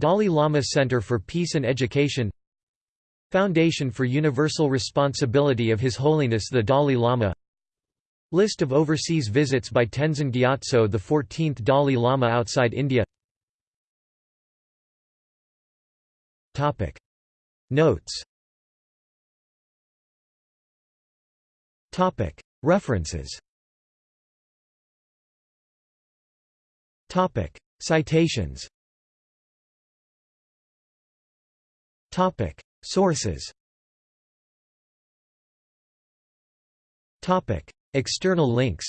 Dalai Lama Center for Peace and Education Foundation for Universal Responsibility of His Holiness the Dalai Lama. List of overseas visits by Tenzin Gyatso the 14th Dalai Lama outside India. Topic. Notes. Topic. References. Topic. Citations Topic. Sources. Topic. External links.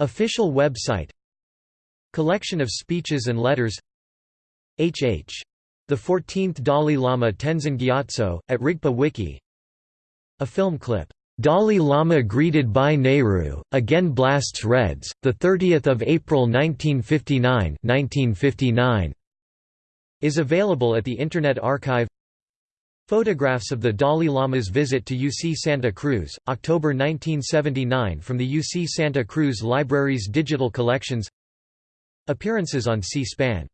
Official website. Collection of speeches and letters. H.H. The 14th Dalai Lama Tenzin Gyatso, at Rigpa Wiki. A film clip, "'Dalai Lama greeted by Nehru, again blasts Reds, 30 April 1959 1959", is available at the Internet Archive. Photographs of the Dalai Lama's visit to UC Santa Cruz, October 1979 from the UC Santa Cruz Library's digital collections. Appearances on C-SPAN